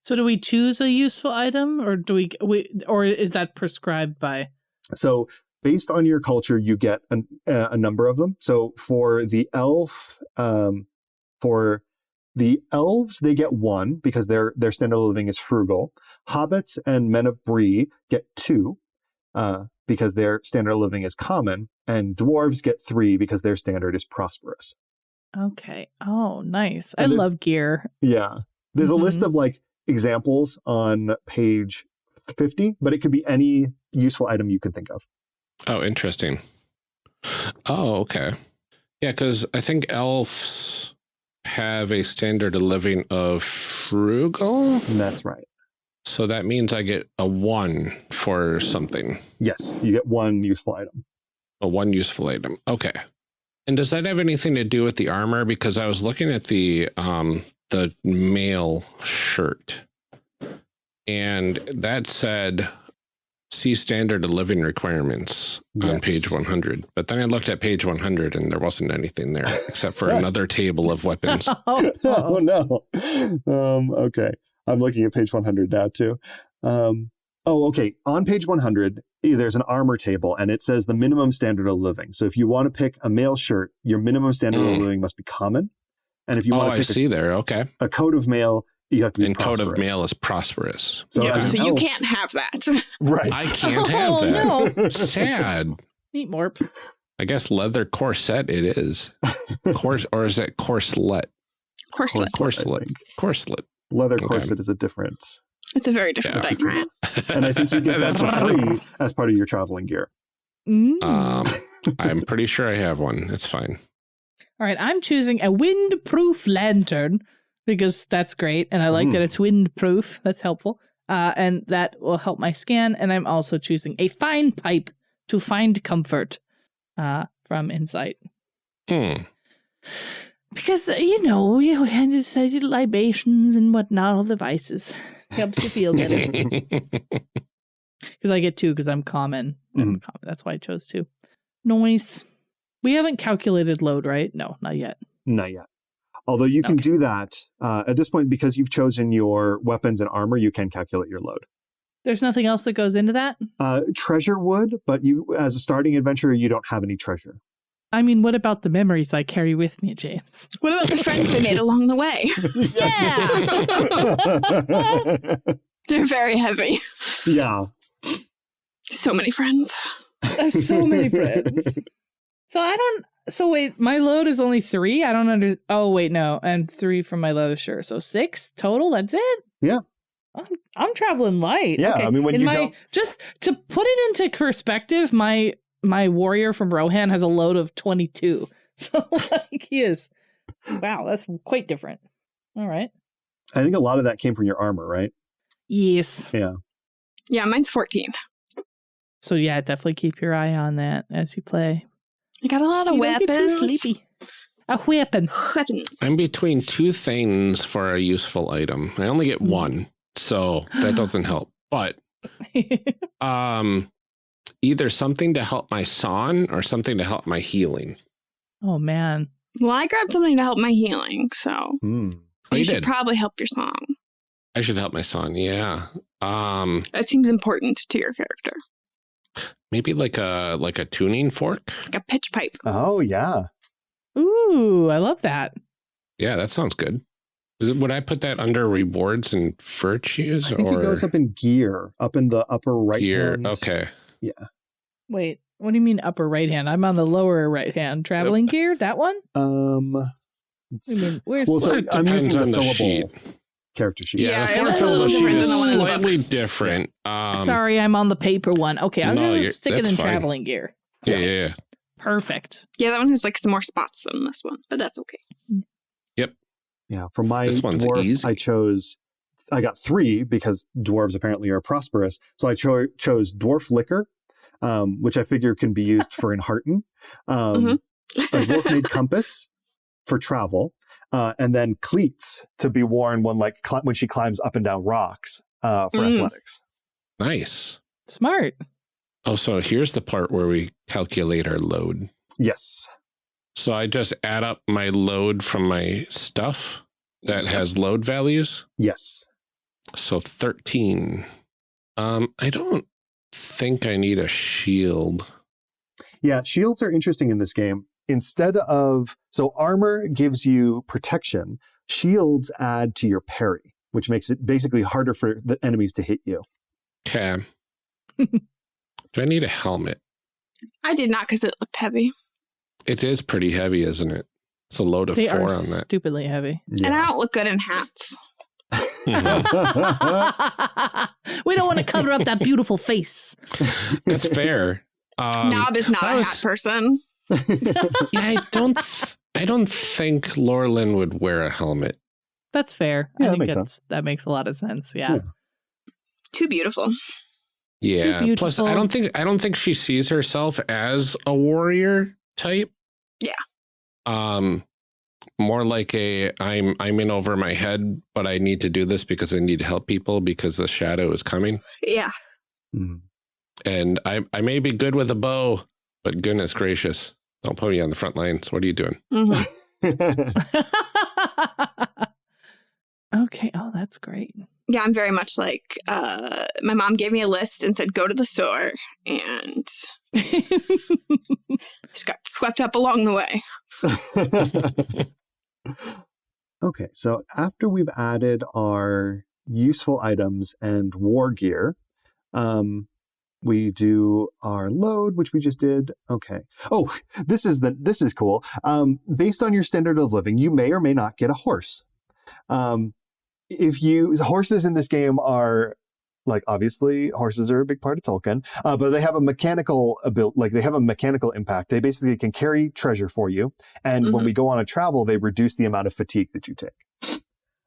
So do we choose a useful item or do we, we or is that prescribed by So based on your culture, you get an, a number of them. So for the elf, um, for the elves, they get one because their their standard of living is frugal. Hobbits and men of Bree get two uh, because their standard of living is common, and dwarves get three because their standard is prosperous. Okay. Oh, nice. I And there's- love gear. Yeah, there's a list Mhm. of like examples on page fifty, but it could be any useful item you can think of. Oh, interesting. Oh, okay. Yeah, because I think elves have a standard of living of frugal. That's right. So that means I get a one for something, Yes, you get one useful item. a one useful item. Okay. And does that have anything to do with the armor? Because I was looking at the um, the mail shirt, and that said, "See standard of living requirements" on page 100. But then I looked at page 100, and there wasn't anything there except for <laughs> another table of weapons. <laughs> <laughs> oh, oh no. Um, okay. I'm looking at page 100 now too. Um, oh, okay. On page 100, eh, there's an armor table and it says the minimum standard of living. So if you want to pick a mail shirt, your minimum standard of Mm. living must be common. And if you oh, want to I pick see there. Okay. a, a coat of mail, you have to be And coat of mail is prosperous. So, yeah, so you can't have that. <laughs> Right. I can't <laughs> have Oh, that. no. Sad. Neat morp. I guess leather corset it is. <laughs> Cors or is that corselet? Corselet. Corselet, I Corselet. Leather Okay. corset is a different. It's a very different Yeah. thing. And I think you get that for That's free as part of your traveling gear. Mm. Um, I'm pretty sure I have one. It's fine. All right, I'm choosing a windproof lantern because that's great, and I like Mm. that it's windproof. That's helpful, uh, and that will help my scan. And I'm also choosing a fine pipe to find comfort uh, from Insight Hmm. because uh, you know you had decided libations and whatnot, all the vices helps you feel better. <laughs> Because I get two because I'm common. I'm common. That's why I chose two. Noise. We haven't calculated load, right? No, not yet. Not yet. Although you can Okay. do that uh, at this point because you've chosen your weapons and armor, you can calculate your load. There's nothing else that goes into that. Uh, treasure would, but you, as a starting adventurer, you don't have any treasure. I mean, what about the memories I carry with me, James? <laughs> What about the friends we made along the way? <laughs> <laughs> Yeah, they're very heavy. yeah. So many friends. There's so many friends. So I don't. So wait, my load is only three. I don't under. Oh wait, no, and three from my leather shirt. So six total. That's it. Yeah. I'm, I'm traveling light. Yeah, Okay. I mean, when In you my, don't- just to put it into perspective, my my warrior from Rohan has a load of twenty two. <laughs> So like he is. Wow, that's quite different. All right. I think a lot of that came from your armor, right? Yes. Yeah. Yeah, mine's 14. So yeah, definitely keep your eye on that as you play. I got a lot So of you don't get too weapons. sleepy. A weapon. Weapons. I'm between two things for a useful item. I only get one, so that <gasps> doesn't help. But <laughs> um, either something to help my song or something to help my healing. oh man. Well, I grabbed something to help my healing, so. Oh, you you should did. probably help your song. I should help my song. Yeah. Um, That seems important to your character. Maybe like a like a tuning fork. Like a pitch pipe. Oh, yeah. Ooh, I love that. Yeah, that sounds good. Would I put that under rewards and virtues I think or it goes up in gear, up in the upper right gear? hand. Okay. Yeah. Wait, what do you mean upper right hand? I'm on the lower right hand. Traveling gear? That one? Um, I mean, where's well, so it I'm using the on the fillable sheet. Character sheet. Yeah, Yeah, the it fourth a little fillable sheet different is than the one in the book. slightly different. Um, Sorry, I'm on the paper one. Okay, I'm No, gonna stick it in fine. traveling gear. Yeah, yeah, yeah. Perfect. Yeah, that one has like some more spots than this one, but that's okay. Yep. Yeah, for my This one's dwarf, easy. I chose. I got three because dwarves apparently are prosperous. So I cho- chose dwarf liquor, um, which I figure can be used for enhearten. Um, Mm-hmm. A dwarf made <laughs> compass for travel, uh, and then cleats to be worn when like cli- when she climbs up and down rocks uh, for Mm. athletics. Nice. Smart. Oh, so here's the part where we calculate our load. Yes. So I just add up my load from my stuff that has load values. Yes. So 13. Um, I don't think I need a shield. Yeah, shields are interesting in this game. Instead of so armor gives you protection, shields add to your parry, which makes it basically harder for the enemies to hit you. Okay. <laughs> Do I need a helmet? I did not because it looked heavy. It is pretty heavy, isn't it? It's a load of They four are on that. stupidly heavy. And I don't look good in hats. <laughs> <laughs> We don't want to cover up that beautiful face. That's fair. Um, Nob is not I a was- hat person. Yeah, I don't. I don't think Laurelin would wear a helmet. That's fair. Yeah, I that think makes that's, that makes a lot of sense. Yeah. Yeah. Too beautiful. Yeah. Plus, I don't think I don't think she sees herself as a warrior type. Yeah. Um, more like a I'm I'm in over my head, but I need to do this because I need to help people because the shadow is coming. Yeah. Mm. And I I may be good with a bow, but goodness gracious, don't put me on the front lines. What are you doing? Mhm. <laughs> <laughs> okay. Oh, that's great. Yeah, I'm very much like uh, my mom gave me a list and said, go to the store. And <laughs> just got swept up along the way. okay, so after we've added our useful items and war gear, um, we do our load, which we just did. Okay. Oh, this is the this is cool. Um, based on your standard of living, you may or may not get a horse. Um, if you horses in this game are like obviously horses are a big part of Tolkien, uh, but they have a mechanical ability, like they have a mechanical impact. They basically can carry treasure for you, and when Mhm. we go on a travel, they reduce the amount of fatigue that you take.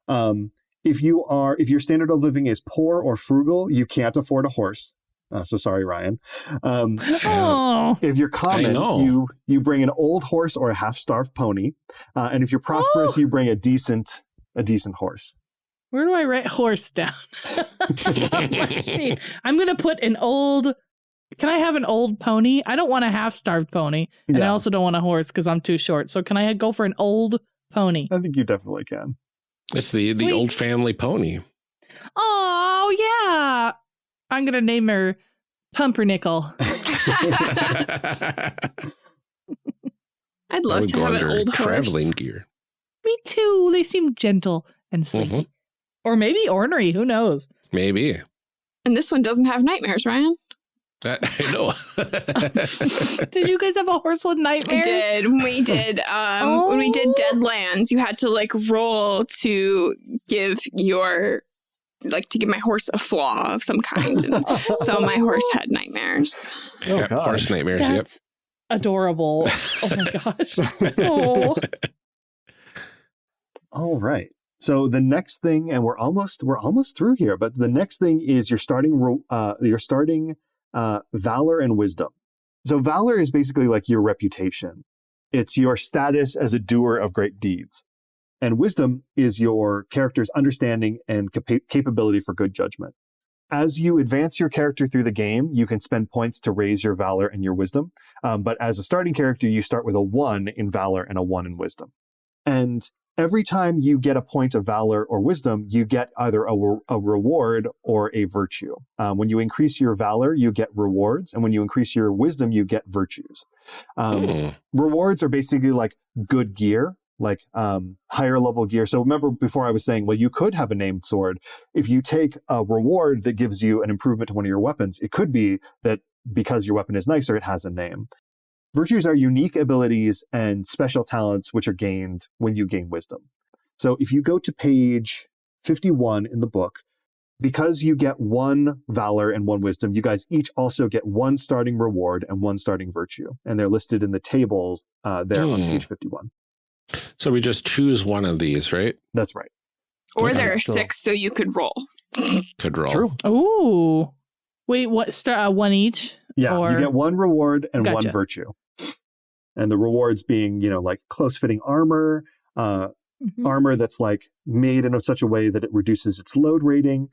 Um, if you are if your standard of living is poor or frugal, you can't afford a horse. Uh, so sorry, Ryan. Um, oh. if you're common, you you bring an old horse or a half starved pony, uh, and if you're prosperous, Oh. you bring a decent a decent horse. Where do I write horse down? On my sheet. I'm going to put an old. Can I have an old pony? I don't want a half starved pony. And I also don't want a horse because I'm too short. So can I go for an old pony? I think you definitely can. It's the the old family pony. Oh, yeah. I'm going to name her Pumpernickel. <laughs> <laughs> I'd love to have an old traveling horse. gear. Me too. They seem gentle and sleepy. Mhm. Or maybe ornery. Who knows? Maybe. And this one doesn't have nightmares, Ryan. That, I know. <laughs> Did you guys have a horse with nightmares? We nightmares? did. We did. Um, When we did Oh. Deadlands, you had to like roll to give your, like to give my horse a flaw of some kind. And <laughs> so my horse had nightmares. Oh, yeah, gosh. horse nightmares. Yep. Adorable. <laughs> Oh my gosh. <laughs> Oh. All right. So the next thing, and we're almost we're almost through here, but the next thing is you're starting uh, you're starting uh, valor and wisdom. So valor is basically like your reputation. It's your status as a doer of great deeds, and wisdom is your character's understanding and capa- capability for good judgment. As you advance your character through the game, you can spend points to raise your valor and your wisdom. Um, but as a starting character, you start with a one in valor and a one in wisdom. And every time you get a point of valor or wisdom, you get either a, re- a reward or a virtue. Um, when you increase your valor, you get rewards. And when you increase your wisdom, you get virtues. Um, Mm. rewards are basically like good gear, like um, higher level gear. So remember before I was saying, well, you could have a named sword. If you take a reward that gives you an improvement to one of your weapons, it could be that because your weapon is nicer, it has a name. Virtues are unique abilities and special talents which are gained when you gain wisdom. So if you go to page 51 in the book, because you get one valor and one wisdom, you guys each also get one starting reward and one starting virtue. And they're listed in the tables uh, there on Hmm. page 51. So we just choose one of these, right? That's right. Or Okay, there are so- six, so you could roll. Could roll. True. Ooh. Wait, what? Start uh, one each? Yeah, Or- you get one reward and one virtue. And the rewards being, you know, like close fitting armor, uh, Mhm. armor that's like made in such a way that it reduces its load rating,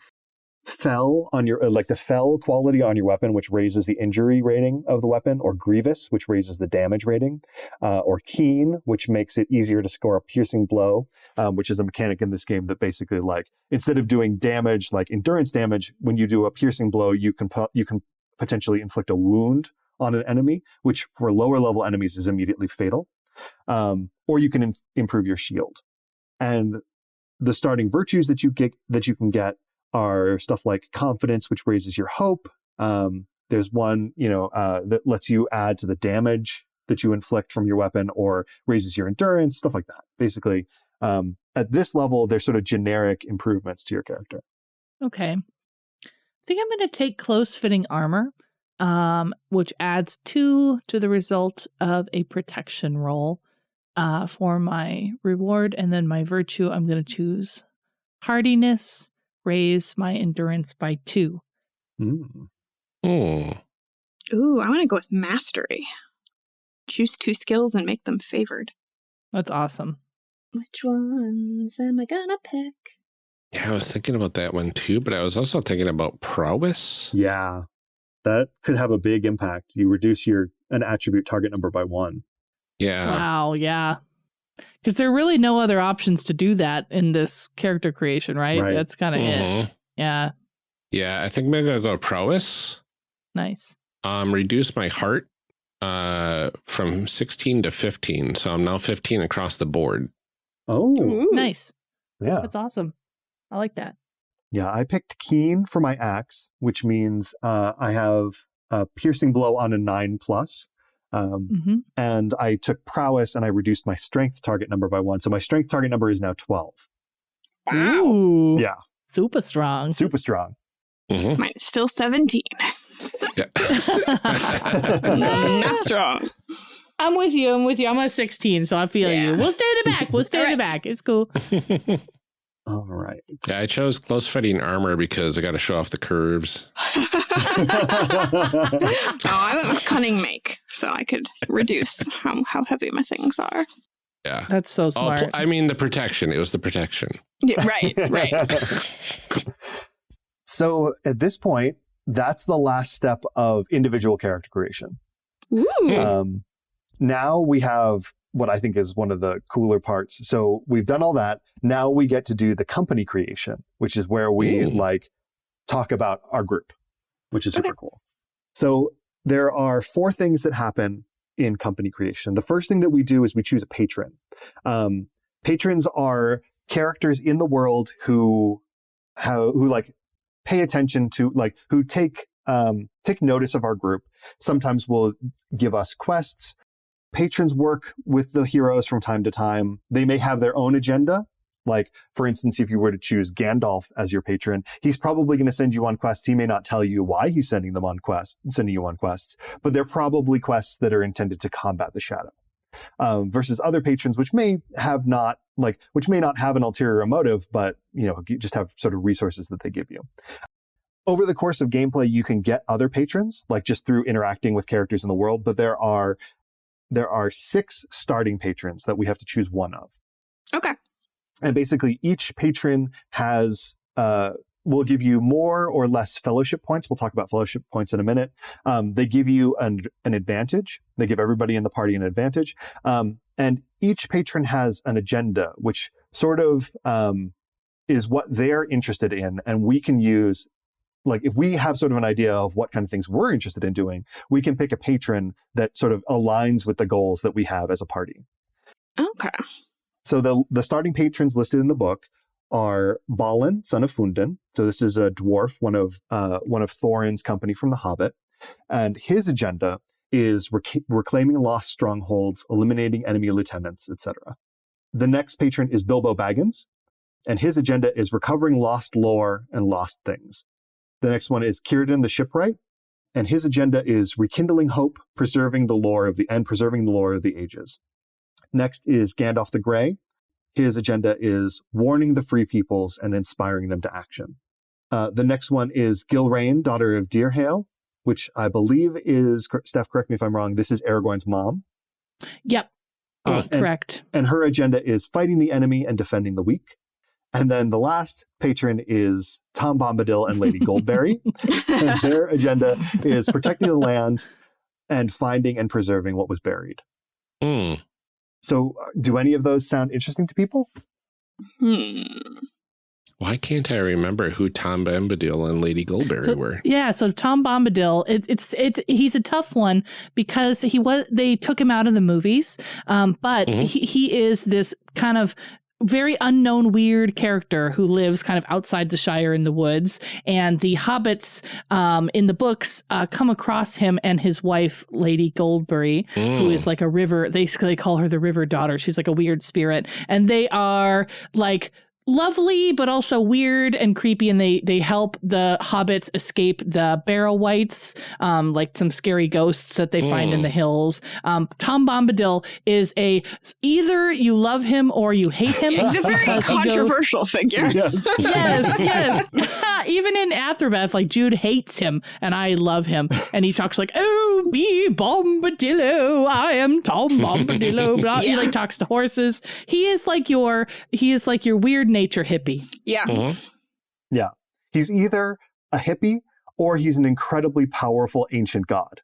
fell on your uh, like the fell quality on your weapon, which raises the injury rating of the weapon, or grievous, which raises the damage rating, uh, or keen, which makes it easier to score a piercing blow, um, which is a mechanic in this game that basically like instead of doing damage like endurance damage, when you do a piercing blow, you can you can potentially inflict a wound on an enemy, which for lower level enemies is immediately fatal. Um, or you can in- improve your shield. And the starting virtues that you get that you can get are stuff like confidence, which raises your hope. Um, there's one, you know, uh, that lets you add to the damage that you inflict from your weapon, or raises your endurance, stuff like that. Basically, um, at this level, they're sort of generic improvements to your character. Okay. I think I'm going to take close fitting armor, um, which adds two to the result of a protection roll. uh, for my reward. And then my virtue, I'm going to choose hardiness, raise my endurance by two. Mm. Hmm. Ooh, I want to go with mastery. Choose two skills and make them favored. That's awesome. Which ones am I gonna pick? Yeah, I was thinking about that one too, but I was also thinking about prowess. Yeah, that could have a big impact. You reduce your an attribute target number by one. Yeah. Wow, yeah. Because there are really no other options to do that in this character creation, right? Right. That's kind of it. Mhm. Yeah, Yeah, I think maybe I'm gonna go prowess. nice. Um, reduce my heart uh from 16 to 15. So I'm now 15 across the board. Oh, Ooh. Nice. yeah. That's awesome. I like that. Yeah, I picked keen for my axe, which means uh, I have a piercing blow on a nine plus. Um, hmm and I took prowess and I reduced my strength target number by one. So my strength target number is now 12. Wow. Ooh, Yeah. super strong. Super strong. Mhm. Mine still 17. <laughs> Not strong. I'm with you. I'm with you. I'm a 16, so I feel Yeah. you. We'll stay in the back. We'll stay in the back. It's cool. <laughs> All right. yeah, I chose close fitting armor because I got to show off the curves. <laughs> <laughs> oh, I went with cunning make, so I could reduce how, how heavy my things are. Yeah. That's so Oh, smart. pl- I mean the protection. It was the protection. Yeah, right, <laughs> right. so at this point, that's the last step of individual character creation. Ooh. Um, now we have what I think is one of the cooler parts. So we've done all that. Now we get to do the company creation, which is where we Ooh. like talk about our group, which is super Okay. cool. So there are four things that happen in company creation. The first thing that we do is we choose a patron. Um, patrons are characters in the world who how who like pay attention to like who take um, take notice of our group. Sometimes will give us quests. Patrons work with the heroes from time to time. They may have their own agenda. Like, for instance, if you were to choose Gandalf as your patron, he's probably going to send you on quests. He may not tell you why he's sending them on quests, sending you on quests, but they're probably quests that are intended to combat the shadow. Um, versus other patrons, which may have not like, which may not have an ulterior motive, but you know, just have sort of resources that they give you over the course of gameplay you can get other patrons like just through interacting with characters in the world but there are there are six starting patrons that we have to choose one of. Okay. and basically each patron has uh will give you more or less fellowship points. We'll talk about fellowship points in a minute. Um, they give you an, an advantage. They give everybody in the party an advantage. Um, and each patron has an agenda which sort of um, is what they're interested in and we can use like if we have sort of an idea of what kind of things we're interested in doing we can pick a patron that sort of aligns with the goals that we have as a party Okay. so the the starting patrons listed in the book are Balin, son of Fundin. So this is a dwarf, one of uh, one of Thorin's company from The Hobbit, and his agenda is rec- reclaiming lost strongholds, eliminating enemy lieutenants, etc. The next patron is Bilbo Baggins, and his agenda is recovering lost lore and lost things. The next one is Círdan the Shipwright, and his agenda is rekindling hope, preserving the lore of the and preserving the lore of the ages. Next is Gandalf the Grey. His agenda is warning the free peoples and inspiring them to action. Uh, the next one is Gilraen, daughter of Dirhael, which I believe is, Steph, correct me if I'm wrong, this is Aragorn's mom. Yep, Uh, and, correct. and her agenda is fighting the enemy and defending the weak. And then the last patron is Tom Bombadil and Lady Goldberry. <laughs> and their agenda is protecting the land and finding and preserving what was buried. Hmm. So, uh, do any of those sound interesting to people? Hmm. Why can't I remember who Tom Bombadil and Lady Goldberry So- were? Yeah, so Tom Bombadil, it, it's it's he's a tough one because he was they took him out of the movies, um, but Mhm. he, he is this kind of very unknown weird character who lives kind of outside the shire in the woods. And the hobbits um, in the books uh, come across him and his wife lady goldberry who Hmm. is like a river they basically call her the river daughter. She's like a weird spirit. And they are like lovely but also weird and creepy and they they help the hobbits escape the barrow wights um like some scary ghosts that they find in Mm. the hills um tom bombadil is a either you love him or you hate him He's a very because he goes- controversial figure. yes. <laughs> yes, yes. <laughs> Even in Atherbeth, like Jude hates him, and I love him. And he <laughs> talks like, "Oh, be Bombadillo, I am Tom Bombadillo." Blah. He like talks to horses. He is like your he is like your weird nature hippie. Yeah. Mhm. He's either a hippie or he's an incredibly powerful ancient god.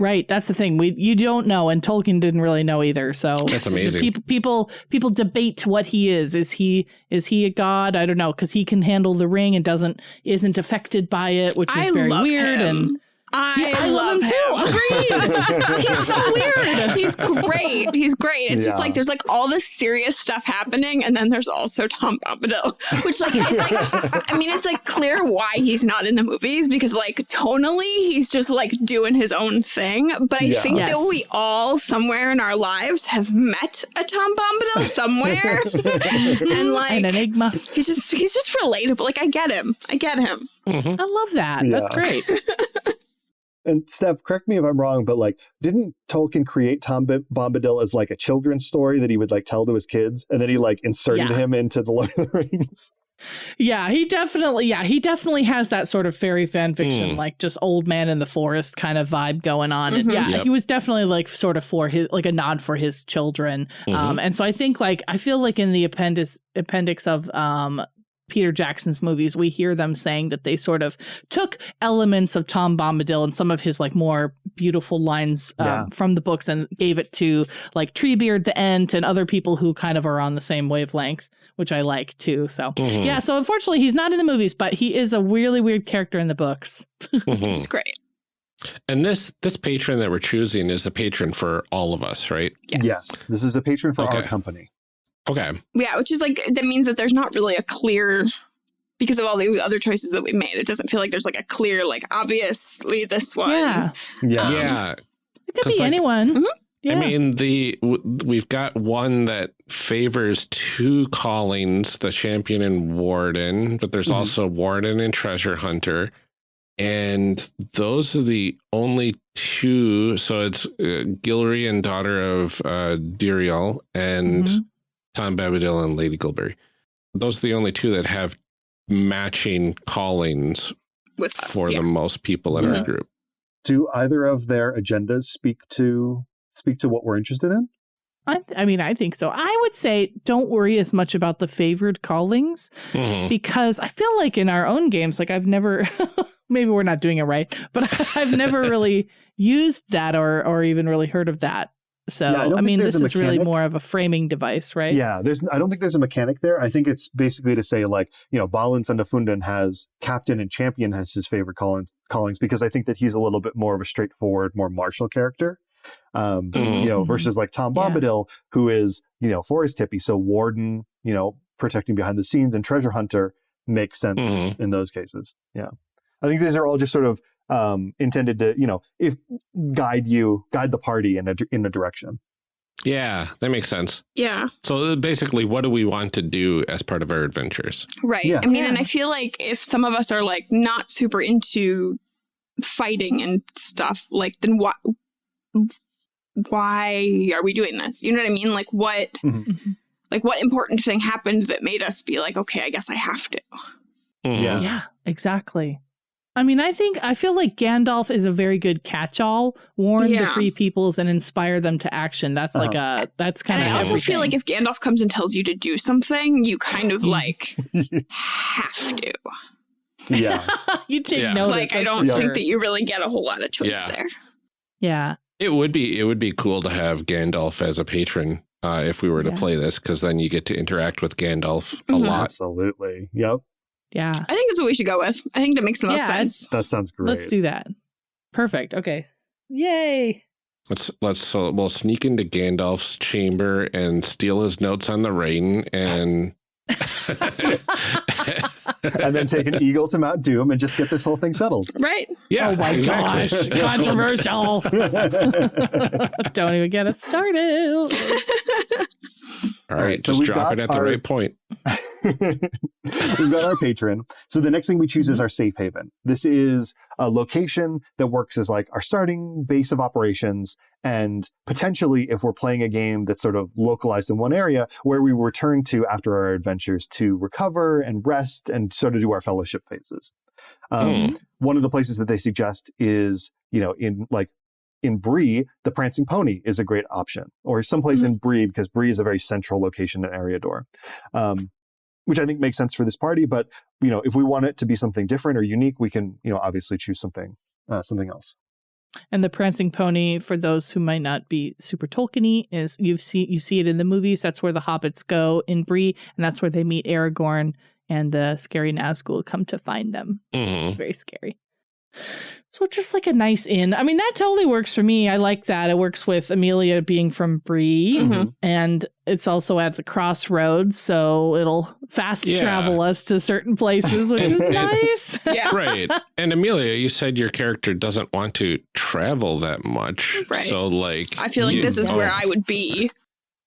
Right, that's the thing. We you don't know, and Tolkien didn't really know either. So That's amazing. People people people debate what he is. Is he is he a god? I don't know because he can handle the ring and doesn't isn't affected by it, which is I very love weird. him. And I, Yeah, I love love him too. Agreed. He's so weird. He's great. He's great. It's just like there's like all this serious stuff happening, and then there's also Tom Bombadil, which like is like I mean it's like clear why he's not in the movies because like tonally he's just like doing his own thing. But I Yeah. think Yes. that we all somewhere in our lives have met a Tom Bombadil somewhere, <laughs> and like an enigma. he's just he's just relatable. Like I get him. I get him. Mhm. I love that. That's great. <laughs> And Steph, correct me if I'm wrong, but like, didn't Tolkien create Tom B- Bombadil as like a children's story that he would like tell to his kids, and then he like inserted Yeah. him into the Lord of the Rings? Yeah, he definitely. Yeah, he definitely has that sort of fairy fan fiction, Mm. like just old man in the forest kind of vibe going on. And Mhm. yeah, Yep. he was definitely like sort of for his like a nod for his children. Mhm. Um, and so I think like I feel like in the appendix appendix of um Peter Jackson's movies, we hear them saying that they sort of took elements of Tom Bombadil and some of his like more beautiful lines um, Yeah. from the books and gave it to like Treebeard the Ent and other people who kind of are on the same wavelength, which I like too. So Mhm. yeah, so unfortunately he's not in the movies, but he is a really weird character in the books. Mhm. It's great. And this this patron that we're choosing is the patron for all of us, right? Yes. This is a patron for our company. Okay. Yeah, which is like that means that there's not really a clear because of all the other choices that we made. It doesn't feel like there's like a clear like obviously this one. Yeah. Yeah. Um, yeah. It could be like- anyone. Mhm. Yeah. I mean, the w- we've got one that favors two callings, the champion and warden, but there's Mhm. also warden and treasure hunter. And those are the only two. So it's uh, Gilraen, daughter of uh, Dirhael, and Mhm. Tom Bombadil and Lady Gilbury. Those are the only two that have matching callings With us, for yeah. the most people in our group. Do either of their agendas speak to speak to what we're interested in? I, I mean, I think so. I would say don't worry as much about the favored callings Mhm. because I feel like in our own games, like I've never, <laughs> maybe we're not doing it right, but <laughs> I've never really <laughs> used that or or even really heard of that. So Yeah, I I, mean, this is really more of a framing device, right? Yeah, there's. I don't think there's a mechanic there. I think it's basically to say like, you know, Balin son of Fundin has captain and champion as his favorite callings, callings because I think that he's a little bit more of a straightforward, more martial character. Um, Mhm. you know, Mhm. versus like Tom Yeah. Bombadil, who is you know forest hippie, so warden, you know, protecting behind the scenes, and treasure hunter makes sense Mhm. in those cases. Yeah, I think these are all just sort of um, intended to you know if guide you, guide the party in a in a direction. Yeah, that makes sense. Yeah. So basically, what do we want to do as part of our adventures? Right. Yeah. I mean, and I feel like if some of us are like not super into fighting and stuff, like then why why are we doing this? You know what I mean? Like what Mhm. like what important thing happened that made us be like, okay, I guess I have to. Mhm. Yeah. Yeah, exactly. I mean, I think I feel like Gandalf is a very good catch-all. Warn the free peoples and inspire them to action. That's like a that's kind And of I also feel like if Gandalf comes and tells you to do something, you kind of <laughs> like have to. yeah, <laughs> you take Yeah. notice. like I don't think sure. that you really get a whole lot of choice Yeah. there. Yeah. It would be it would be cool to have Gandalf as a patron uh, if we were to Yeah. play this, because then you get to interact with Gandalf a Mhm. lot. absolutely. Yep, Yeah. I think that's what we should go with. I think that makes the most Yeah, sense. that sounds great. Let's do that. Perfect. Okay. Yay. Let's let's so we'll sneak into Gandalf's chamber and steal his notes on the rain and <laughs> <laughs> <laughs> and then take an <laughs> eagle to Mount Doom and just get this whole thing settled. Right. yeah. oh my exactly. gosh. <laughs> Controversial. <laughs> Don't even get us started. All right, so just we've drop it at the right point. We've got our patron. So the next thing we choose is mm-hmm. our safe haven. This is a location that works as like our starting base of operations. And potentially, if we're playing a game that's sort of localized in one area, where we return to after our adventures to recover and rest and sort of do our fellowship phases. Um, Mm. One of the places that they suggest is, you know, in like in Bree, the Prancing Pony is a great option, or someplace in Bree because Bree is a very central location in Eriador, um, which I think makes sense for this party. But you know, if we want it to be something different or unique, we can, you know, obviously choose something uh, something else. And the prancing pony, for those who might not be super Tolkien-y, is you see you see it in the movies. That's where the hobbits go in Bree, and that's where they meet Aragorn and the scary Nazgul come to find them. Mhm. It's very scary. So just like a nice inn. I mean, that totally works for me. I like that. It works with Amelia being from Bree, Mhm. and it's also at the crossroads, so it'll fast Yeah. travel us to certain places, which And- is <laughs> and- nice. <laughs> Yeah. right. And Amelia, you said your character doesn't want to travel that much. Right. So, like, I feel like this is where I would be.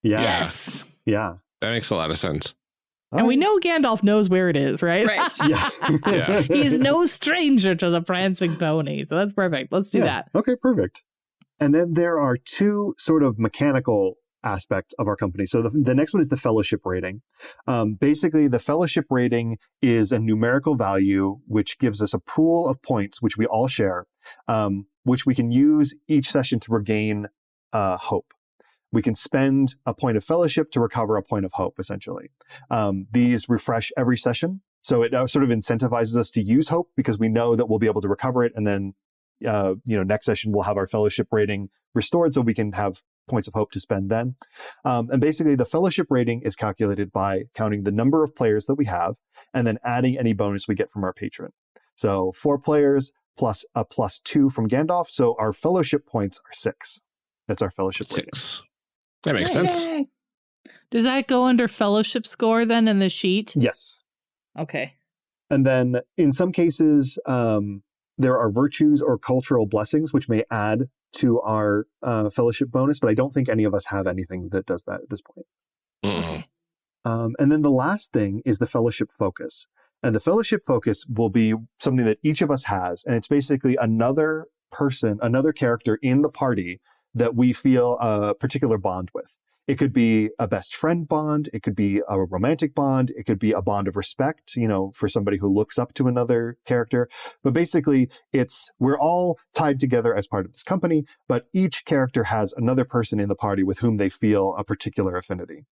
Yeah, Yes. yeah. That makes a lot of sense. And we know Gandalf knows where it is, right? Right. <laughs> Yeah. Yeah. He's no stranger to the prancing pony. So that's perfect. Let's do Yeah. that. Okay, perfect. And then there are two sort of mechanical aspects of our company. So the, the next one is the fellowship rating. Um, basically, the fellowship rating is a numerical value which gives us a pool of points which we all share, um, which we can use each session to regain uh, hope. We can spend a point of fellowship to recover a point of hope, essentially. Um, these refresh every session. So it uh, sort of incentivizes us to use hope because we know that we'll be able to recover it and then uh, you know, next session we'll have our fellowship rating restored so we can have points of hope to spend then. Um, and basically, the fellowship rating is calculated by counting the number of players that we have and then adding any bonus we get from our patron. So four players plus a plus two from Gandalf. So our fellowship points are six. That's our fellowship rating. Six. That makes sense. Yay. Does that go under fellowship score then in the sheet? Yes. Okay. And then in some cases, um, there are virtues or cultural blessings which may add to our uh, fellowship bonus, but I don't think any of us have anything that does that at this point. Mm-mm. Um, and then the last thing is the fellowship focus. And the fellowship focus will be something that each of us has. And it's basically another person, another character in the party that we feel a particular bond with. It could be a best friend bond. It could be a romantic bond. It could be a bond of respect, you know, for somebody who looks up to another character. But basically, it's we're all tied together as part of this company, but each character has another person in the party with whom they feel a particular affinity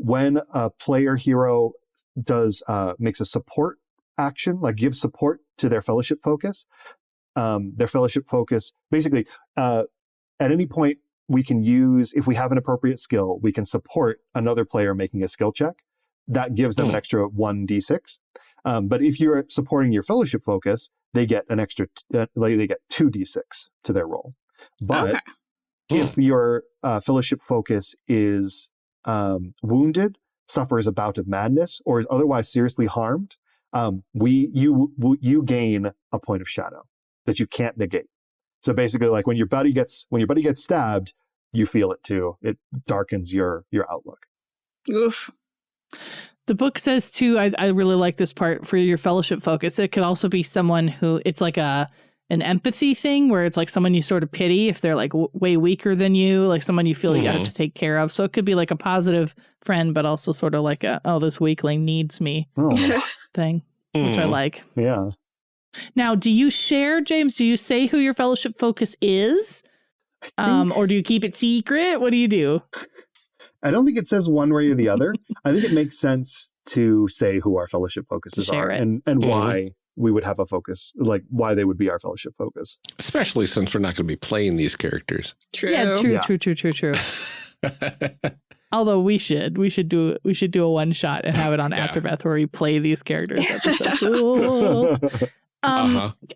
when a player hero does uh, makes a support action, like gives support to their fellowship focus, um, their fellowship focus basically uh, at any point we can use if we have an appropriate skill, we can support another player making a skill check. That gives them an Hmm. extra one d6. Um, but if you're supporting your fellowship focus, they get an extra, t- uh, they get two d6 to their roll. But Okay. if your uh, fellowship focus is um, wounded, suffers a bout of madness, or is otherwise seriously harmed, um, we you you gain a point of shadow that you can't negate. So basically, like when your buddy gets when your buddy gets stabbed, you feel it too. It darkens your your outlook. Oof. The book says too, I, I really like this part for your fellowship focus. It could also be someone who it's like a an empathy thing where it's like someone you sort of pity if they're like w- way weaker than you, like someone you feel you have Mhm. to take care of. So it could be like a positive friend, but also sort of like a oh this weakling needs me Oh, thing, which I Mm. like. yeah. Now, do you share, James? Do you say who your fellowship focus is? Um, or do you keep it secret? What do you do? <laughs> I don't think it says one way or the other. I think it makes sense to say who our fellowship focuses share are it. and and Mhm. why we would have a focus, like why they would be our fellowship focus. Especially since we're not going to be playing these characters. True. Yeah, true, Yeah. true, true, true, true. <laughs> Although we should, we should do, we should do a one shot and have it on <laughs> Yeah. Atherbeth where we play these characters. That'd be so cool. Um, uh-huh.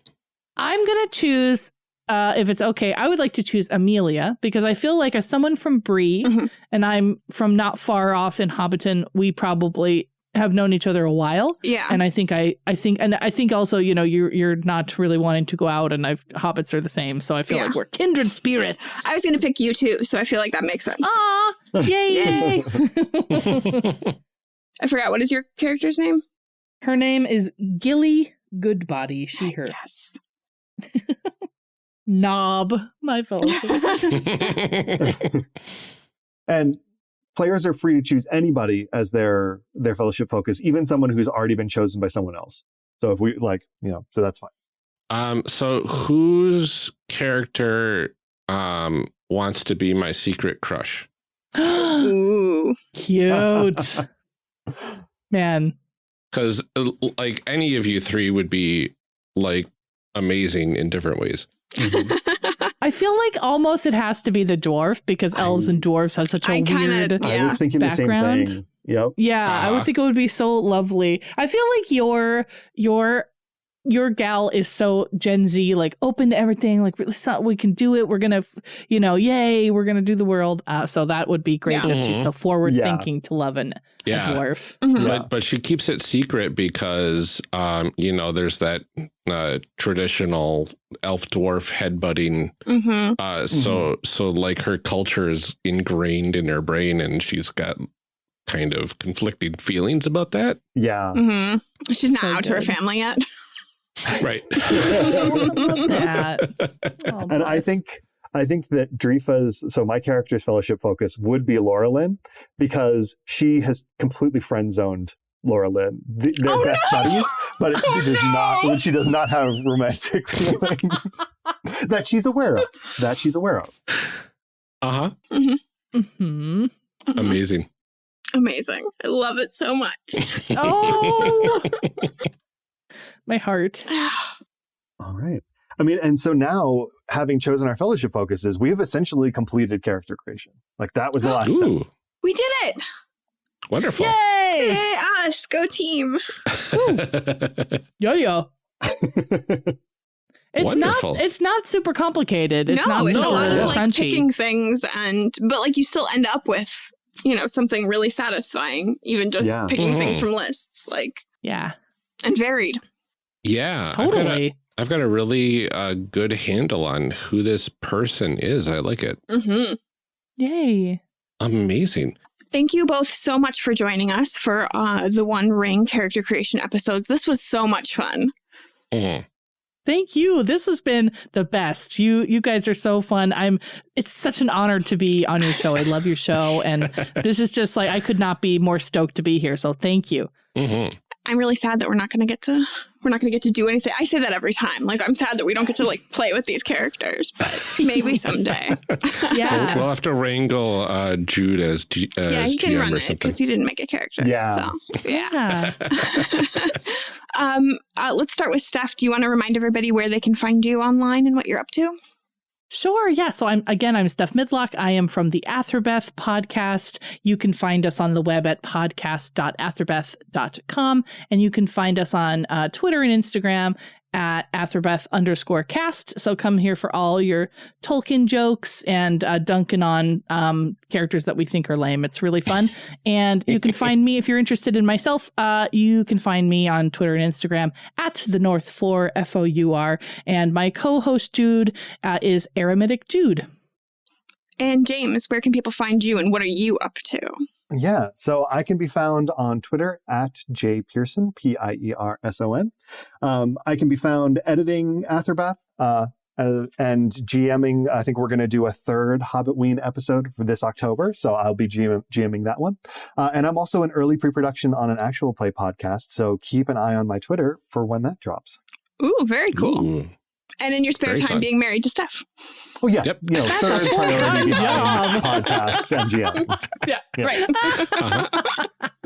I'm gonna choose. Uh, if it's okay, I would like to choose Amelia because I feel like as someone from Bree Mhm. and I'm from not far off in Hobbiton, we probably have known each other a while. Yeah. And I think I, I think, and I think also, you know, you're you're not really wanting to go out, and I've hobbits are the same, so I feel Yeah. like we're kindred spirits. I was going to pick you too, so I feel like that makes sense. Ah, <laughs> yay, yay! <laughs> I forgot. What is your character's name? Her name is Gilly Goodbody. She, her. Yes. <laughs> Nob, my fellowship. <laughs> <laughs> and players are free to choose anybody as their their fellowship focus, even someone who's already been chosen by someone else. So if we like, you know, so that's fine. um, so whose character um wants to be my secret crush? <gasps> Ooh. Cute. Man. Because like any of you three would be like amazing in different ways. I feel like almost it has to be the dwarf because elves I- and dwarves have such a I kinda- weird. I was thinking the Background. same thing. Yep. Yeah, I would Uh-huh. think it would be so lovely. I feel like your your your gal is so Gen Z, like open to everything. Like really we can do it. We're gonna, you know, yay, we're gonna do the world. Uh, so that would be great Yeah. that she's so forward Yeah. thinking to love an, a Yeah. dwarf. Mhm. But but she keeps it secret because um, you know, there's that uh traditional elf dwarf headbutting. hmm Uh so so like her culture is ingrained in her brain and she's got kind of conflicting feelings about that. Yeah. hmm She's not So out to her family yet. <laughs> Right. <laughs> That. Oh, and I think I think that Drifa's so my character's fellowship focus would be Laurelin because she has completely friend zoned Laurelin. The- They're Oh, best no! buddies, but Oh, she does no! not she does not have romantic <laughs> feelings <laughs> that she's aware of. That she's aware of. Uh-huh. Mhm. Amazing. Amazing. I love it so much. Oh, my heart. <sighs> All right. I mean, and so now having chosen our fellowship focuses, we have essentially completed character creation. Like that was the last step. We did it. Wonderful. Yay! Yay, us. Go team. Yo <laughs> yo. It's Wonderful. not. It's not super complicated. It's no, not it's super a lot of like crunchy. picking things and but like you still end up with, you know, something really satisfying, even just Yeah. picking things Mhm. from lists. Like yeah, and varied. yeah. I've got a- totally. I've got a really uh, good handle on who this person is. I like it. hmm Yay. Amazing. Thank you both so much for joining us for uh, the One Ring character creation episodes. This was so much fun. Mhm. Thank you. This has been the best. You you guys are so fun. I'm it's such an honor to be on your show. I love your show and <laughs> this is just like I could not be more stoked to be here. So thank you. Mhm. I'm really sad that we're not going to get to we're not going to get to do anything. I say that every time. Like I'm sad that we don't get to like play with these characters, but maybe <laughs> someday. <laughs> Yeah. We'll, we'll have to wrangle uh, Jude as, G- as yeah, he can GM run or it something. because he didn't make a character. Yeah. So yeah. Yeah. <laughs> um, uh, let's start with Steph. Do you want to remind everybody where they can find you online and what you're up to? Sure. Yeah. So I'm again, I'm Steph Midlock. I am from the Atherbeth podcast. You can find us on the web at podcast.atherbeth.com. And you can find us on uh, Twitter and Instagram at Atherbeth underscore cast. So come here for all your Tolkien jokes and uh, dunking on um, characters that we think are lame. It's really fun. <laughs> and you can find me if you're interested in myself. Uh, you can find me on Twitter and Instagram at the North Floor F O U R. And my co-host Jude uh, is Aramidic Jude. And James, where can people find you and what are you up to? Yeah, so I can be found on Twitter at J Pierson, P I E R S O N. Um, I can be found editing Atherbeth uh, uh, and GMing. I think we're going to do a third Hobbitween episode for this October, so I'll be GM- GMing that one. Uh, and I'm also in early pre production on an actual play podcast, so keep an eye on my Twitter for when that drops. Ooh, very cool. Ooh. And in your spare Very time, fun. being married to Steph. Oh, yeah, Yep. you know, That's third full-time priority behind job. podcasts and GMing. <laughs> Yeah, Yeah. right. <laughs>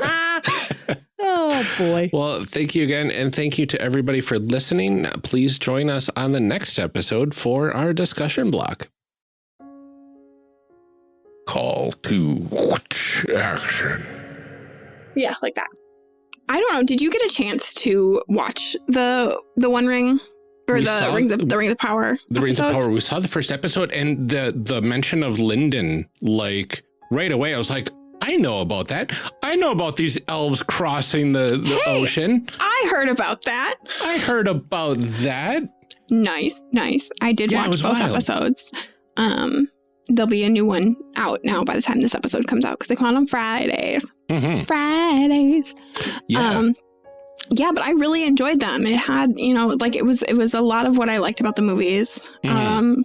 Uh-huh. <laughs> oh boy. Well, thank you again. And thank you to everybody for listening. Please join us on the next episode for our discussion block. Call to action. yeah, like that. I don't know. Did you get a chance to watch the the One Ring or We the Rings of the Rings of Power? The Rings of? Power. We saw the first episode and the the mention of Lindon, like right away. I was like, I know about that. I know about these elves crossing the, the Hey! ocean. I heard about that. I heard about that. Nice, nice. I did Yeah, watch both wild. episodes. Um, there'll be a new one out now by the time this episode comes out because they come out on Fridays. Mhm. Fridays. Yeah. Um, yeah, but I really enjoyed them. It had, you know, like it was it was a lot of what I liked about the movies. Mhm. Um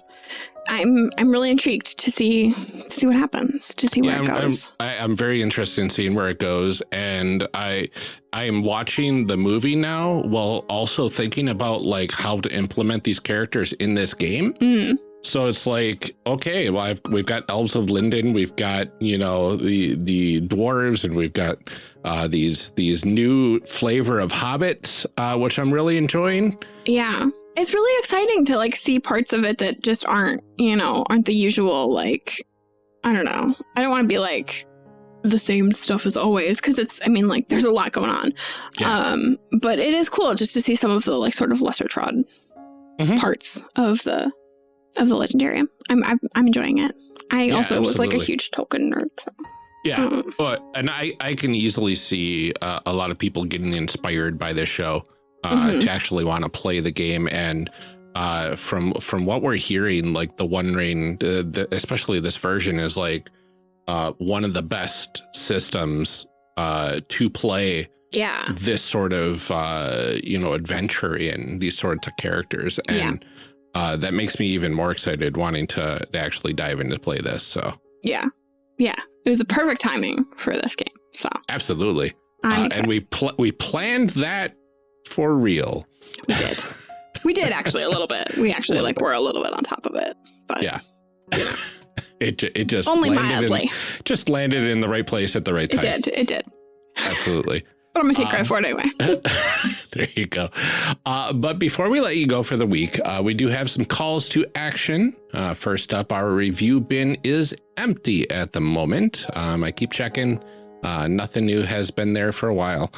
I'm I'm really intrigued to see to see what happens, to see where Yeah, it I'm, I'm, goes. I, I'm very interested in seeing where it goes, and I I am watching the movie now while also thinking about like how to implement these characters in this game. Mm, So it's like, okay, well, I've, we've got elves of Lindon, we've got you know the the dwarves, and we've got uh, these these new flavor of hobbits, uh, which I'm really enjoying. yeah. It's really exciting to like see parts of it that just aren't, you know, aren't the usual like I don't know. I don't want to be like the same stuff as always because it's I mean like there's a lot going on. Yeah. Um but it is cool just to see some of the like sort of lesser trod Mhm. parts of the of the legendarium. I'm I'm, I'm enjoying it. I Yeah, also was like a huge Tolkien nerd. So. Yeah, Mm. But and I I can easily see uh, a lot of people getting inspired by this show uh, Mhm. to actually want to play the game and. Uh, from from what we're hearing, like the One Ring, uh, the, especially this version, is like uh, one of the best systems uh, to play Yeah. this sort of uh, you know adventure in these sorts of characters, and uh, that makes me even more excited, wanting to, to actually dive into play this. So Yeah. Yeah. It was the perfect timing for this game. So absolutely. I'm Uh, and we pl we planned that for real. We did. we did actually a little bit. We actually like were a little bit on top of it. But Yeah. <laughs> it it just only landed mildly. in, just landed in the right place at the right time. It did. It did. Absolutely. But I'm gonna take credit Um, for it anyway. <laughs> there you go. Uh, but before we let you go for the week, uh, we do have some calls to action. Uh, first up, our review bin is empty at the moment. Um, I keep checking. Uh, nothing new has been there for a while.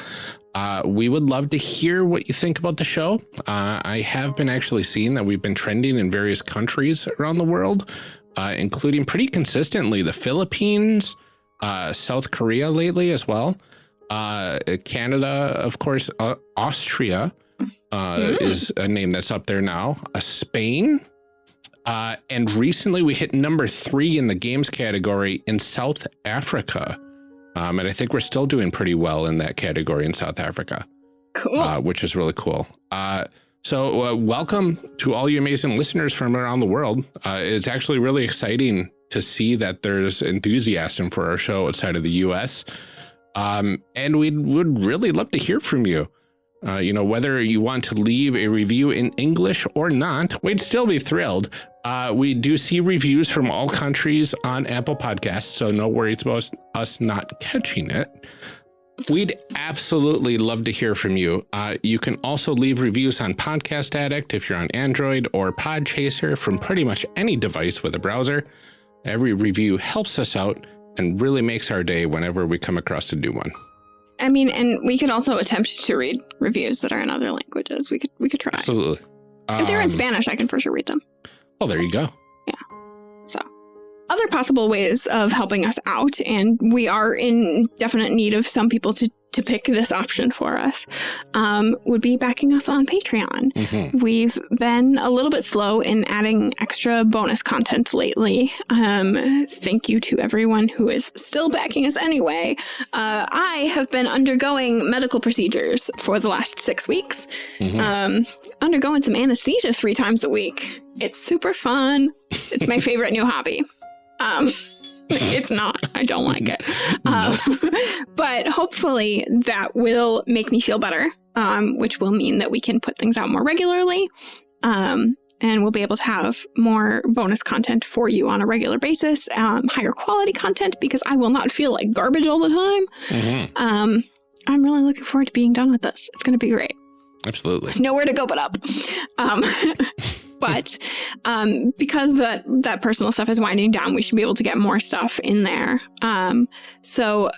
Uh, we would love to hear what you think about the show. Uh, I have been actually seeing that we've been trending in various countries around the world, including pretty consistently the Philippines, South Korea lately as well. Uh, Canada, of course, uh, Austria uh, Mm. is a name that's up there now. Uh, Spain, uh, and recently we hit number three in the games category in South Africa. Um, and I think we're still doing pretty well in that category in South Africa, Cool. uh, which is really cool. Uh, so, uh, welcome to all you amazing listeners from around the world. Uh, it's actually really exciting to see that there's enthusiasm for our show outside of the US. Um, and we would really love to hear from you. Uh, you know, whether you want to leave a review in English or not, we'd still be thrilled. Uh, we do see reviews from all countries on Apple Podcasts, so no worries about us not catching it. We'd absolutely love to hear from you. Uh, you can also leave reviews on Podcast Addict if you're on Android or Podchaser from pretty much any device with a browser. Every review helps us out and really makes our day whenever we come across a new one. I mean, and we could also attempt to read reviews that are in other languages. We could we could try. Absolutely. If they're in Um, Spanish, I can for sure read them. Oh, there you go. Other possible ways of helping us out, and we are in definite need of some people to to pick this option for us, um, would be backing us on Patreon. Mhm. We've been a little bit slow in adding extra bonus content lately. Um, thank you to everyone who is still backing us anyway. Uh, I have been undergoing medical procedures for the last six weeks, Mhm. um, undergoing some anesthesia three times a week. It's super fun. It's my <laughs> favorite new hobby. Um, <laughs> it's not. I don't like it. <laughs> Um, <laughs> but hopefully that will make me feel better, um, which will mean that we can put things out more regularly. Um, and we'll be able to have more bonus content for you on a regular basis, um, higher quality content because I will not feel like garbage all the time. Mhm. Um, I'm really looking forward to being done with this. It's going to be great Absolutely. nowhere to go but up. But um, because that that personal stuff is winding down, we should be able to get more stuff in there. Um, so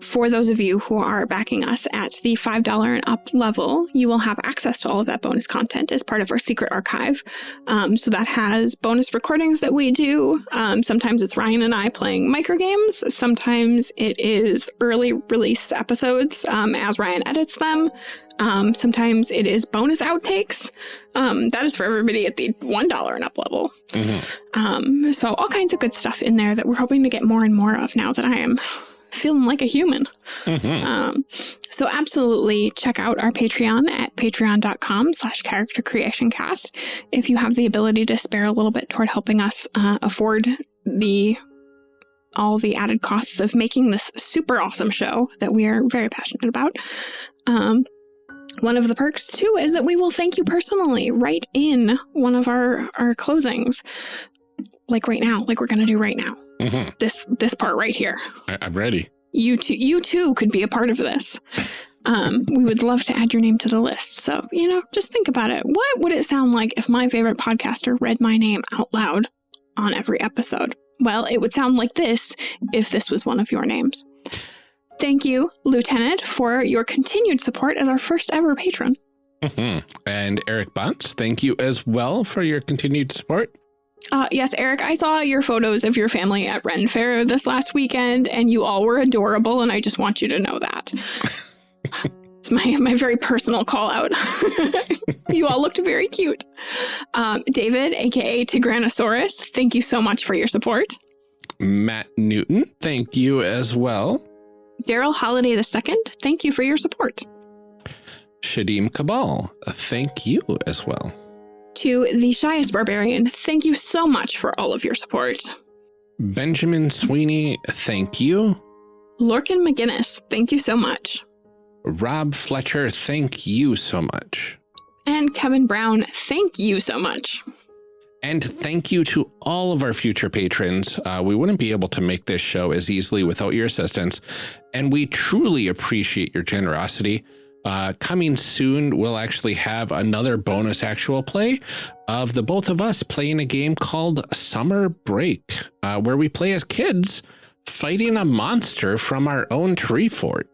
for those of you who are backing us at the $5 and up level, you will have access to all of that bonus content as part of our secret archive. Um, so that has bonus recordings that we do. Um, sometimes it's Ryan and I playing microgames. Sometimes it is early release episodes um, as Ryan edits them. Um, sometimes it is bonus outtakes. Um, that is for everybody at the $1 and up level. Mhm. Um, so all kinds of good stuff in there that we're hoping to get more and more of now that I am feeling like a human. Mhm. Um, so absolutely check out our Patreon at patreon.com slash character creation cast. If you have the ability to spare a little bit toward helping us uh, afford the all the added costs of making this super awesome show that we are very passionate about. Um, one of the perks too is that we will thank you personally right in one of our, our closings. Like right now, like we're going to do right now. Mhm. This, this part right here I- I'm ready. you too, you too could be a part of this. Um, we would love to add your name to the list. So, you know, just think about it. What would it sound like if my favorite podcaster read my name out loud on every episode? Well, it would sound like this if this was one of your names. Thank you, Lieutenant, for your continued support as our first ever patron. Mhm. And Eric Bunce, thank you as well for your continued support. Uh, yes, Eric, I saw your photos of your family at Ren Fair this last weekend, and you all were adorable, and I just want you to know that. <laughs> it's my, my very personal call out. <laughs> you all looked very cute. Um, David, aka Tigranosaurus, thank you so much for your support. Matt Newton, thank you as well. Daryl Holiday II, thank you for your support. Shadim Cabal, thank you as well. To the Shyest Barbarian, thank you so much for all of your support. Benjamin Sweeney, thank you. Lorcan McGinnis, thank you so much. Rob Fletcher, thank you so much. And Kevin Brown, thank you so much. And thank you to all of our future patrons. Uh, we wouldn't be able to make this show as easily without your assistance, and we truly appreciate your generosity. Uh, coming soon, we'll actually have another bonus actual play of the both of us playing a game called Summer Break, uh, where we play as kids fighting a monster from our own tree fort.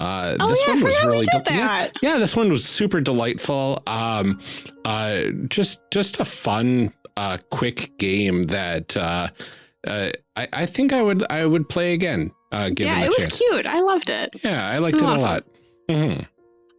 Uh, Oh this yeah, one was really we did del- yeah, that. yeah, this one was super delightful. Um, uh, just just a fun, uh, quick game that uh, uh, I, I think I would I would play again. Uh, given Yeah, it was chance. cute. I loved it. Yeah, I liked It a lot lot. Mhm.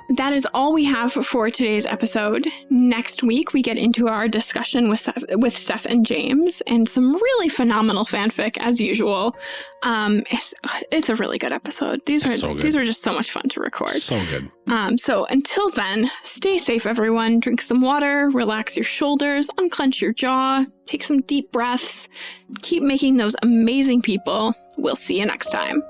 That is all we have for today's episode. Next week, we get into our discussion with Steph, with Steph and James and some really phenomenal fanfic as usual. Um, it's, it's a really good episode. These It's are so good. these are just so much fun to record. So good. Um, so until then, stay safe, everyone. Drink some water, relax your shoulders, unclench your jaw, take some deep breaths, keep making those amazing people. We'll see you next time.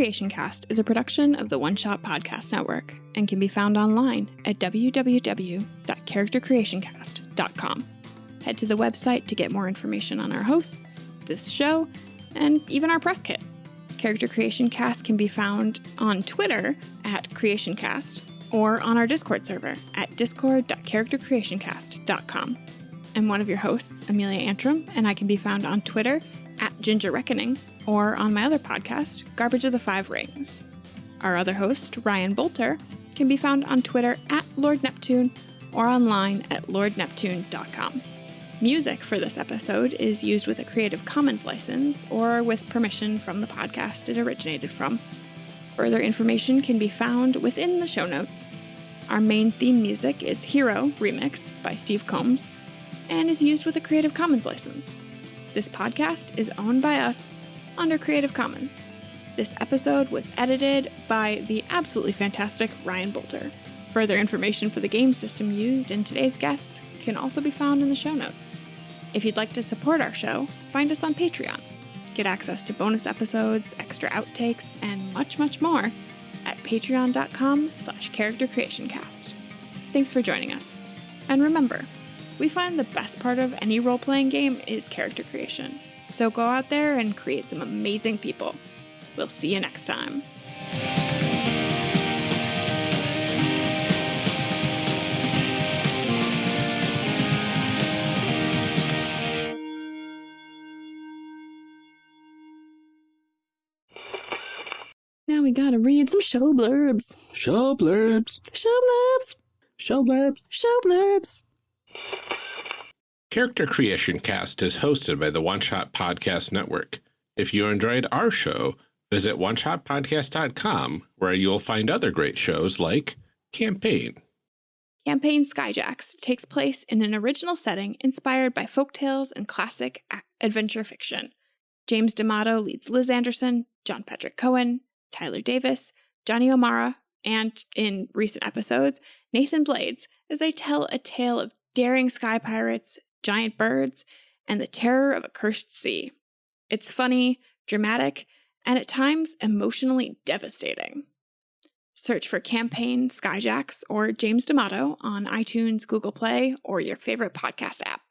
Creation Cast is a production of the One Shot Podcast Network and can be found online at www.charactercreationcast.com. Head to the website to get more information on our hosts, this show, and even our press kit. Character Creation Cast can be found on Twitter at CreationCast or on our Discord server at discord.charactercreationcast.com. I'm one of your hosts, Amelia Antrim, and I can be found on Twitter at Ginger Reckoning or on my other podcast, Garbage of the Five Rings. Our other host, Ryan Boelter, can be found on Twitter at Lord Neptune or online at lordneptune.com. Music for this episode is used with a Creative Commons license or with permission from the podcast it originated from. Further information can be found within the show notes. Our main theme music is Hero Remix by Steve Combs and is used with a Creative Commons license. This podcast is owned by us under Creative Commons. This episode was edited by the absolutely fantastic Ryan Boelter. Further information for the game system used in today's guests can also be found in the show notes. If you'd like to support our show, find us on Patreon. Get access to bonus episodes, extra outtakes, and much, much more at patreon.com slash character creation cast. Thanks for joining us. And remember, We find the best part of any role playing game is character creation. So go out there and create some amazing people. We'll see you next time. Now we gotta read some show blurbs. Show blurbs. Show blurbs. Show blurbs. Show blurbs. Character Creation Cast is hosted by the One Shot Podcast Network. If you enjoyed our show, visit oneshotpodcast.com, where you'll find other great shows like Campaign. Campaign Skyjacks takes place in an original setting inspired by folktales and classic adventure fiction. James D'Amato leads Liz Anderson, John Patrick Coan, Tyler Davis, Johnny O'Mara, and in recent episodes, Nathan Blades as they tell a tale of daring sky pirates, giant birds, and the terror of a cursed sea. It's funny, dramatic, and at times emotionally devastating. Search for Campaign Skyjacks or James D'Amato on iTunes, Google Play, or your favorite podcast app.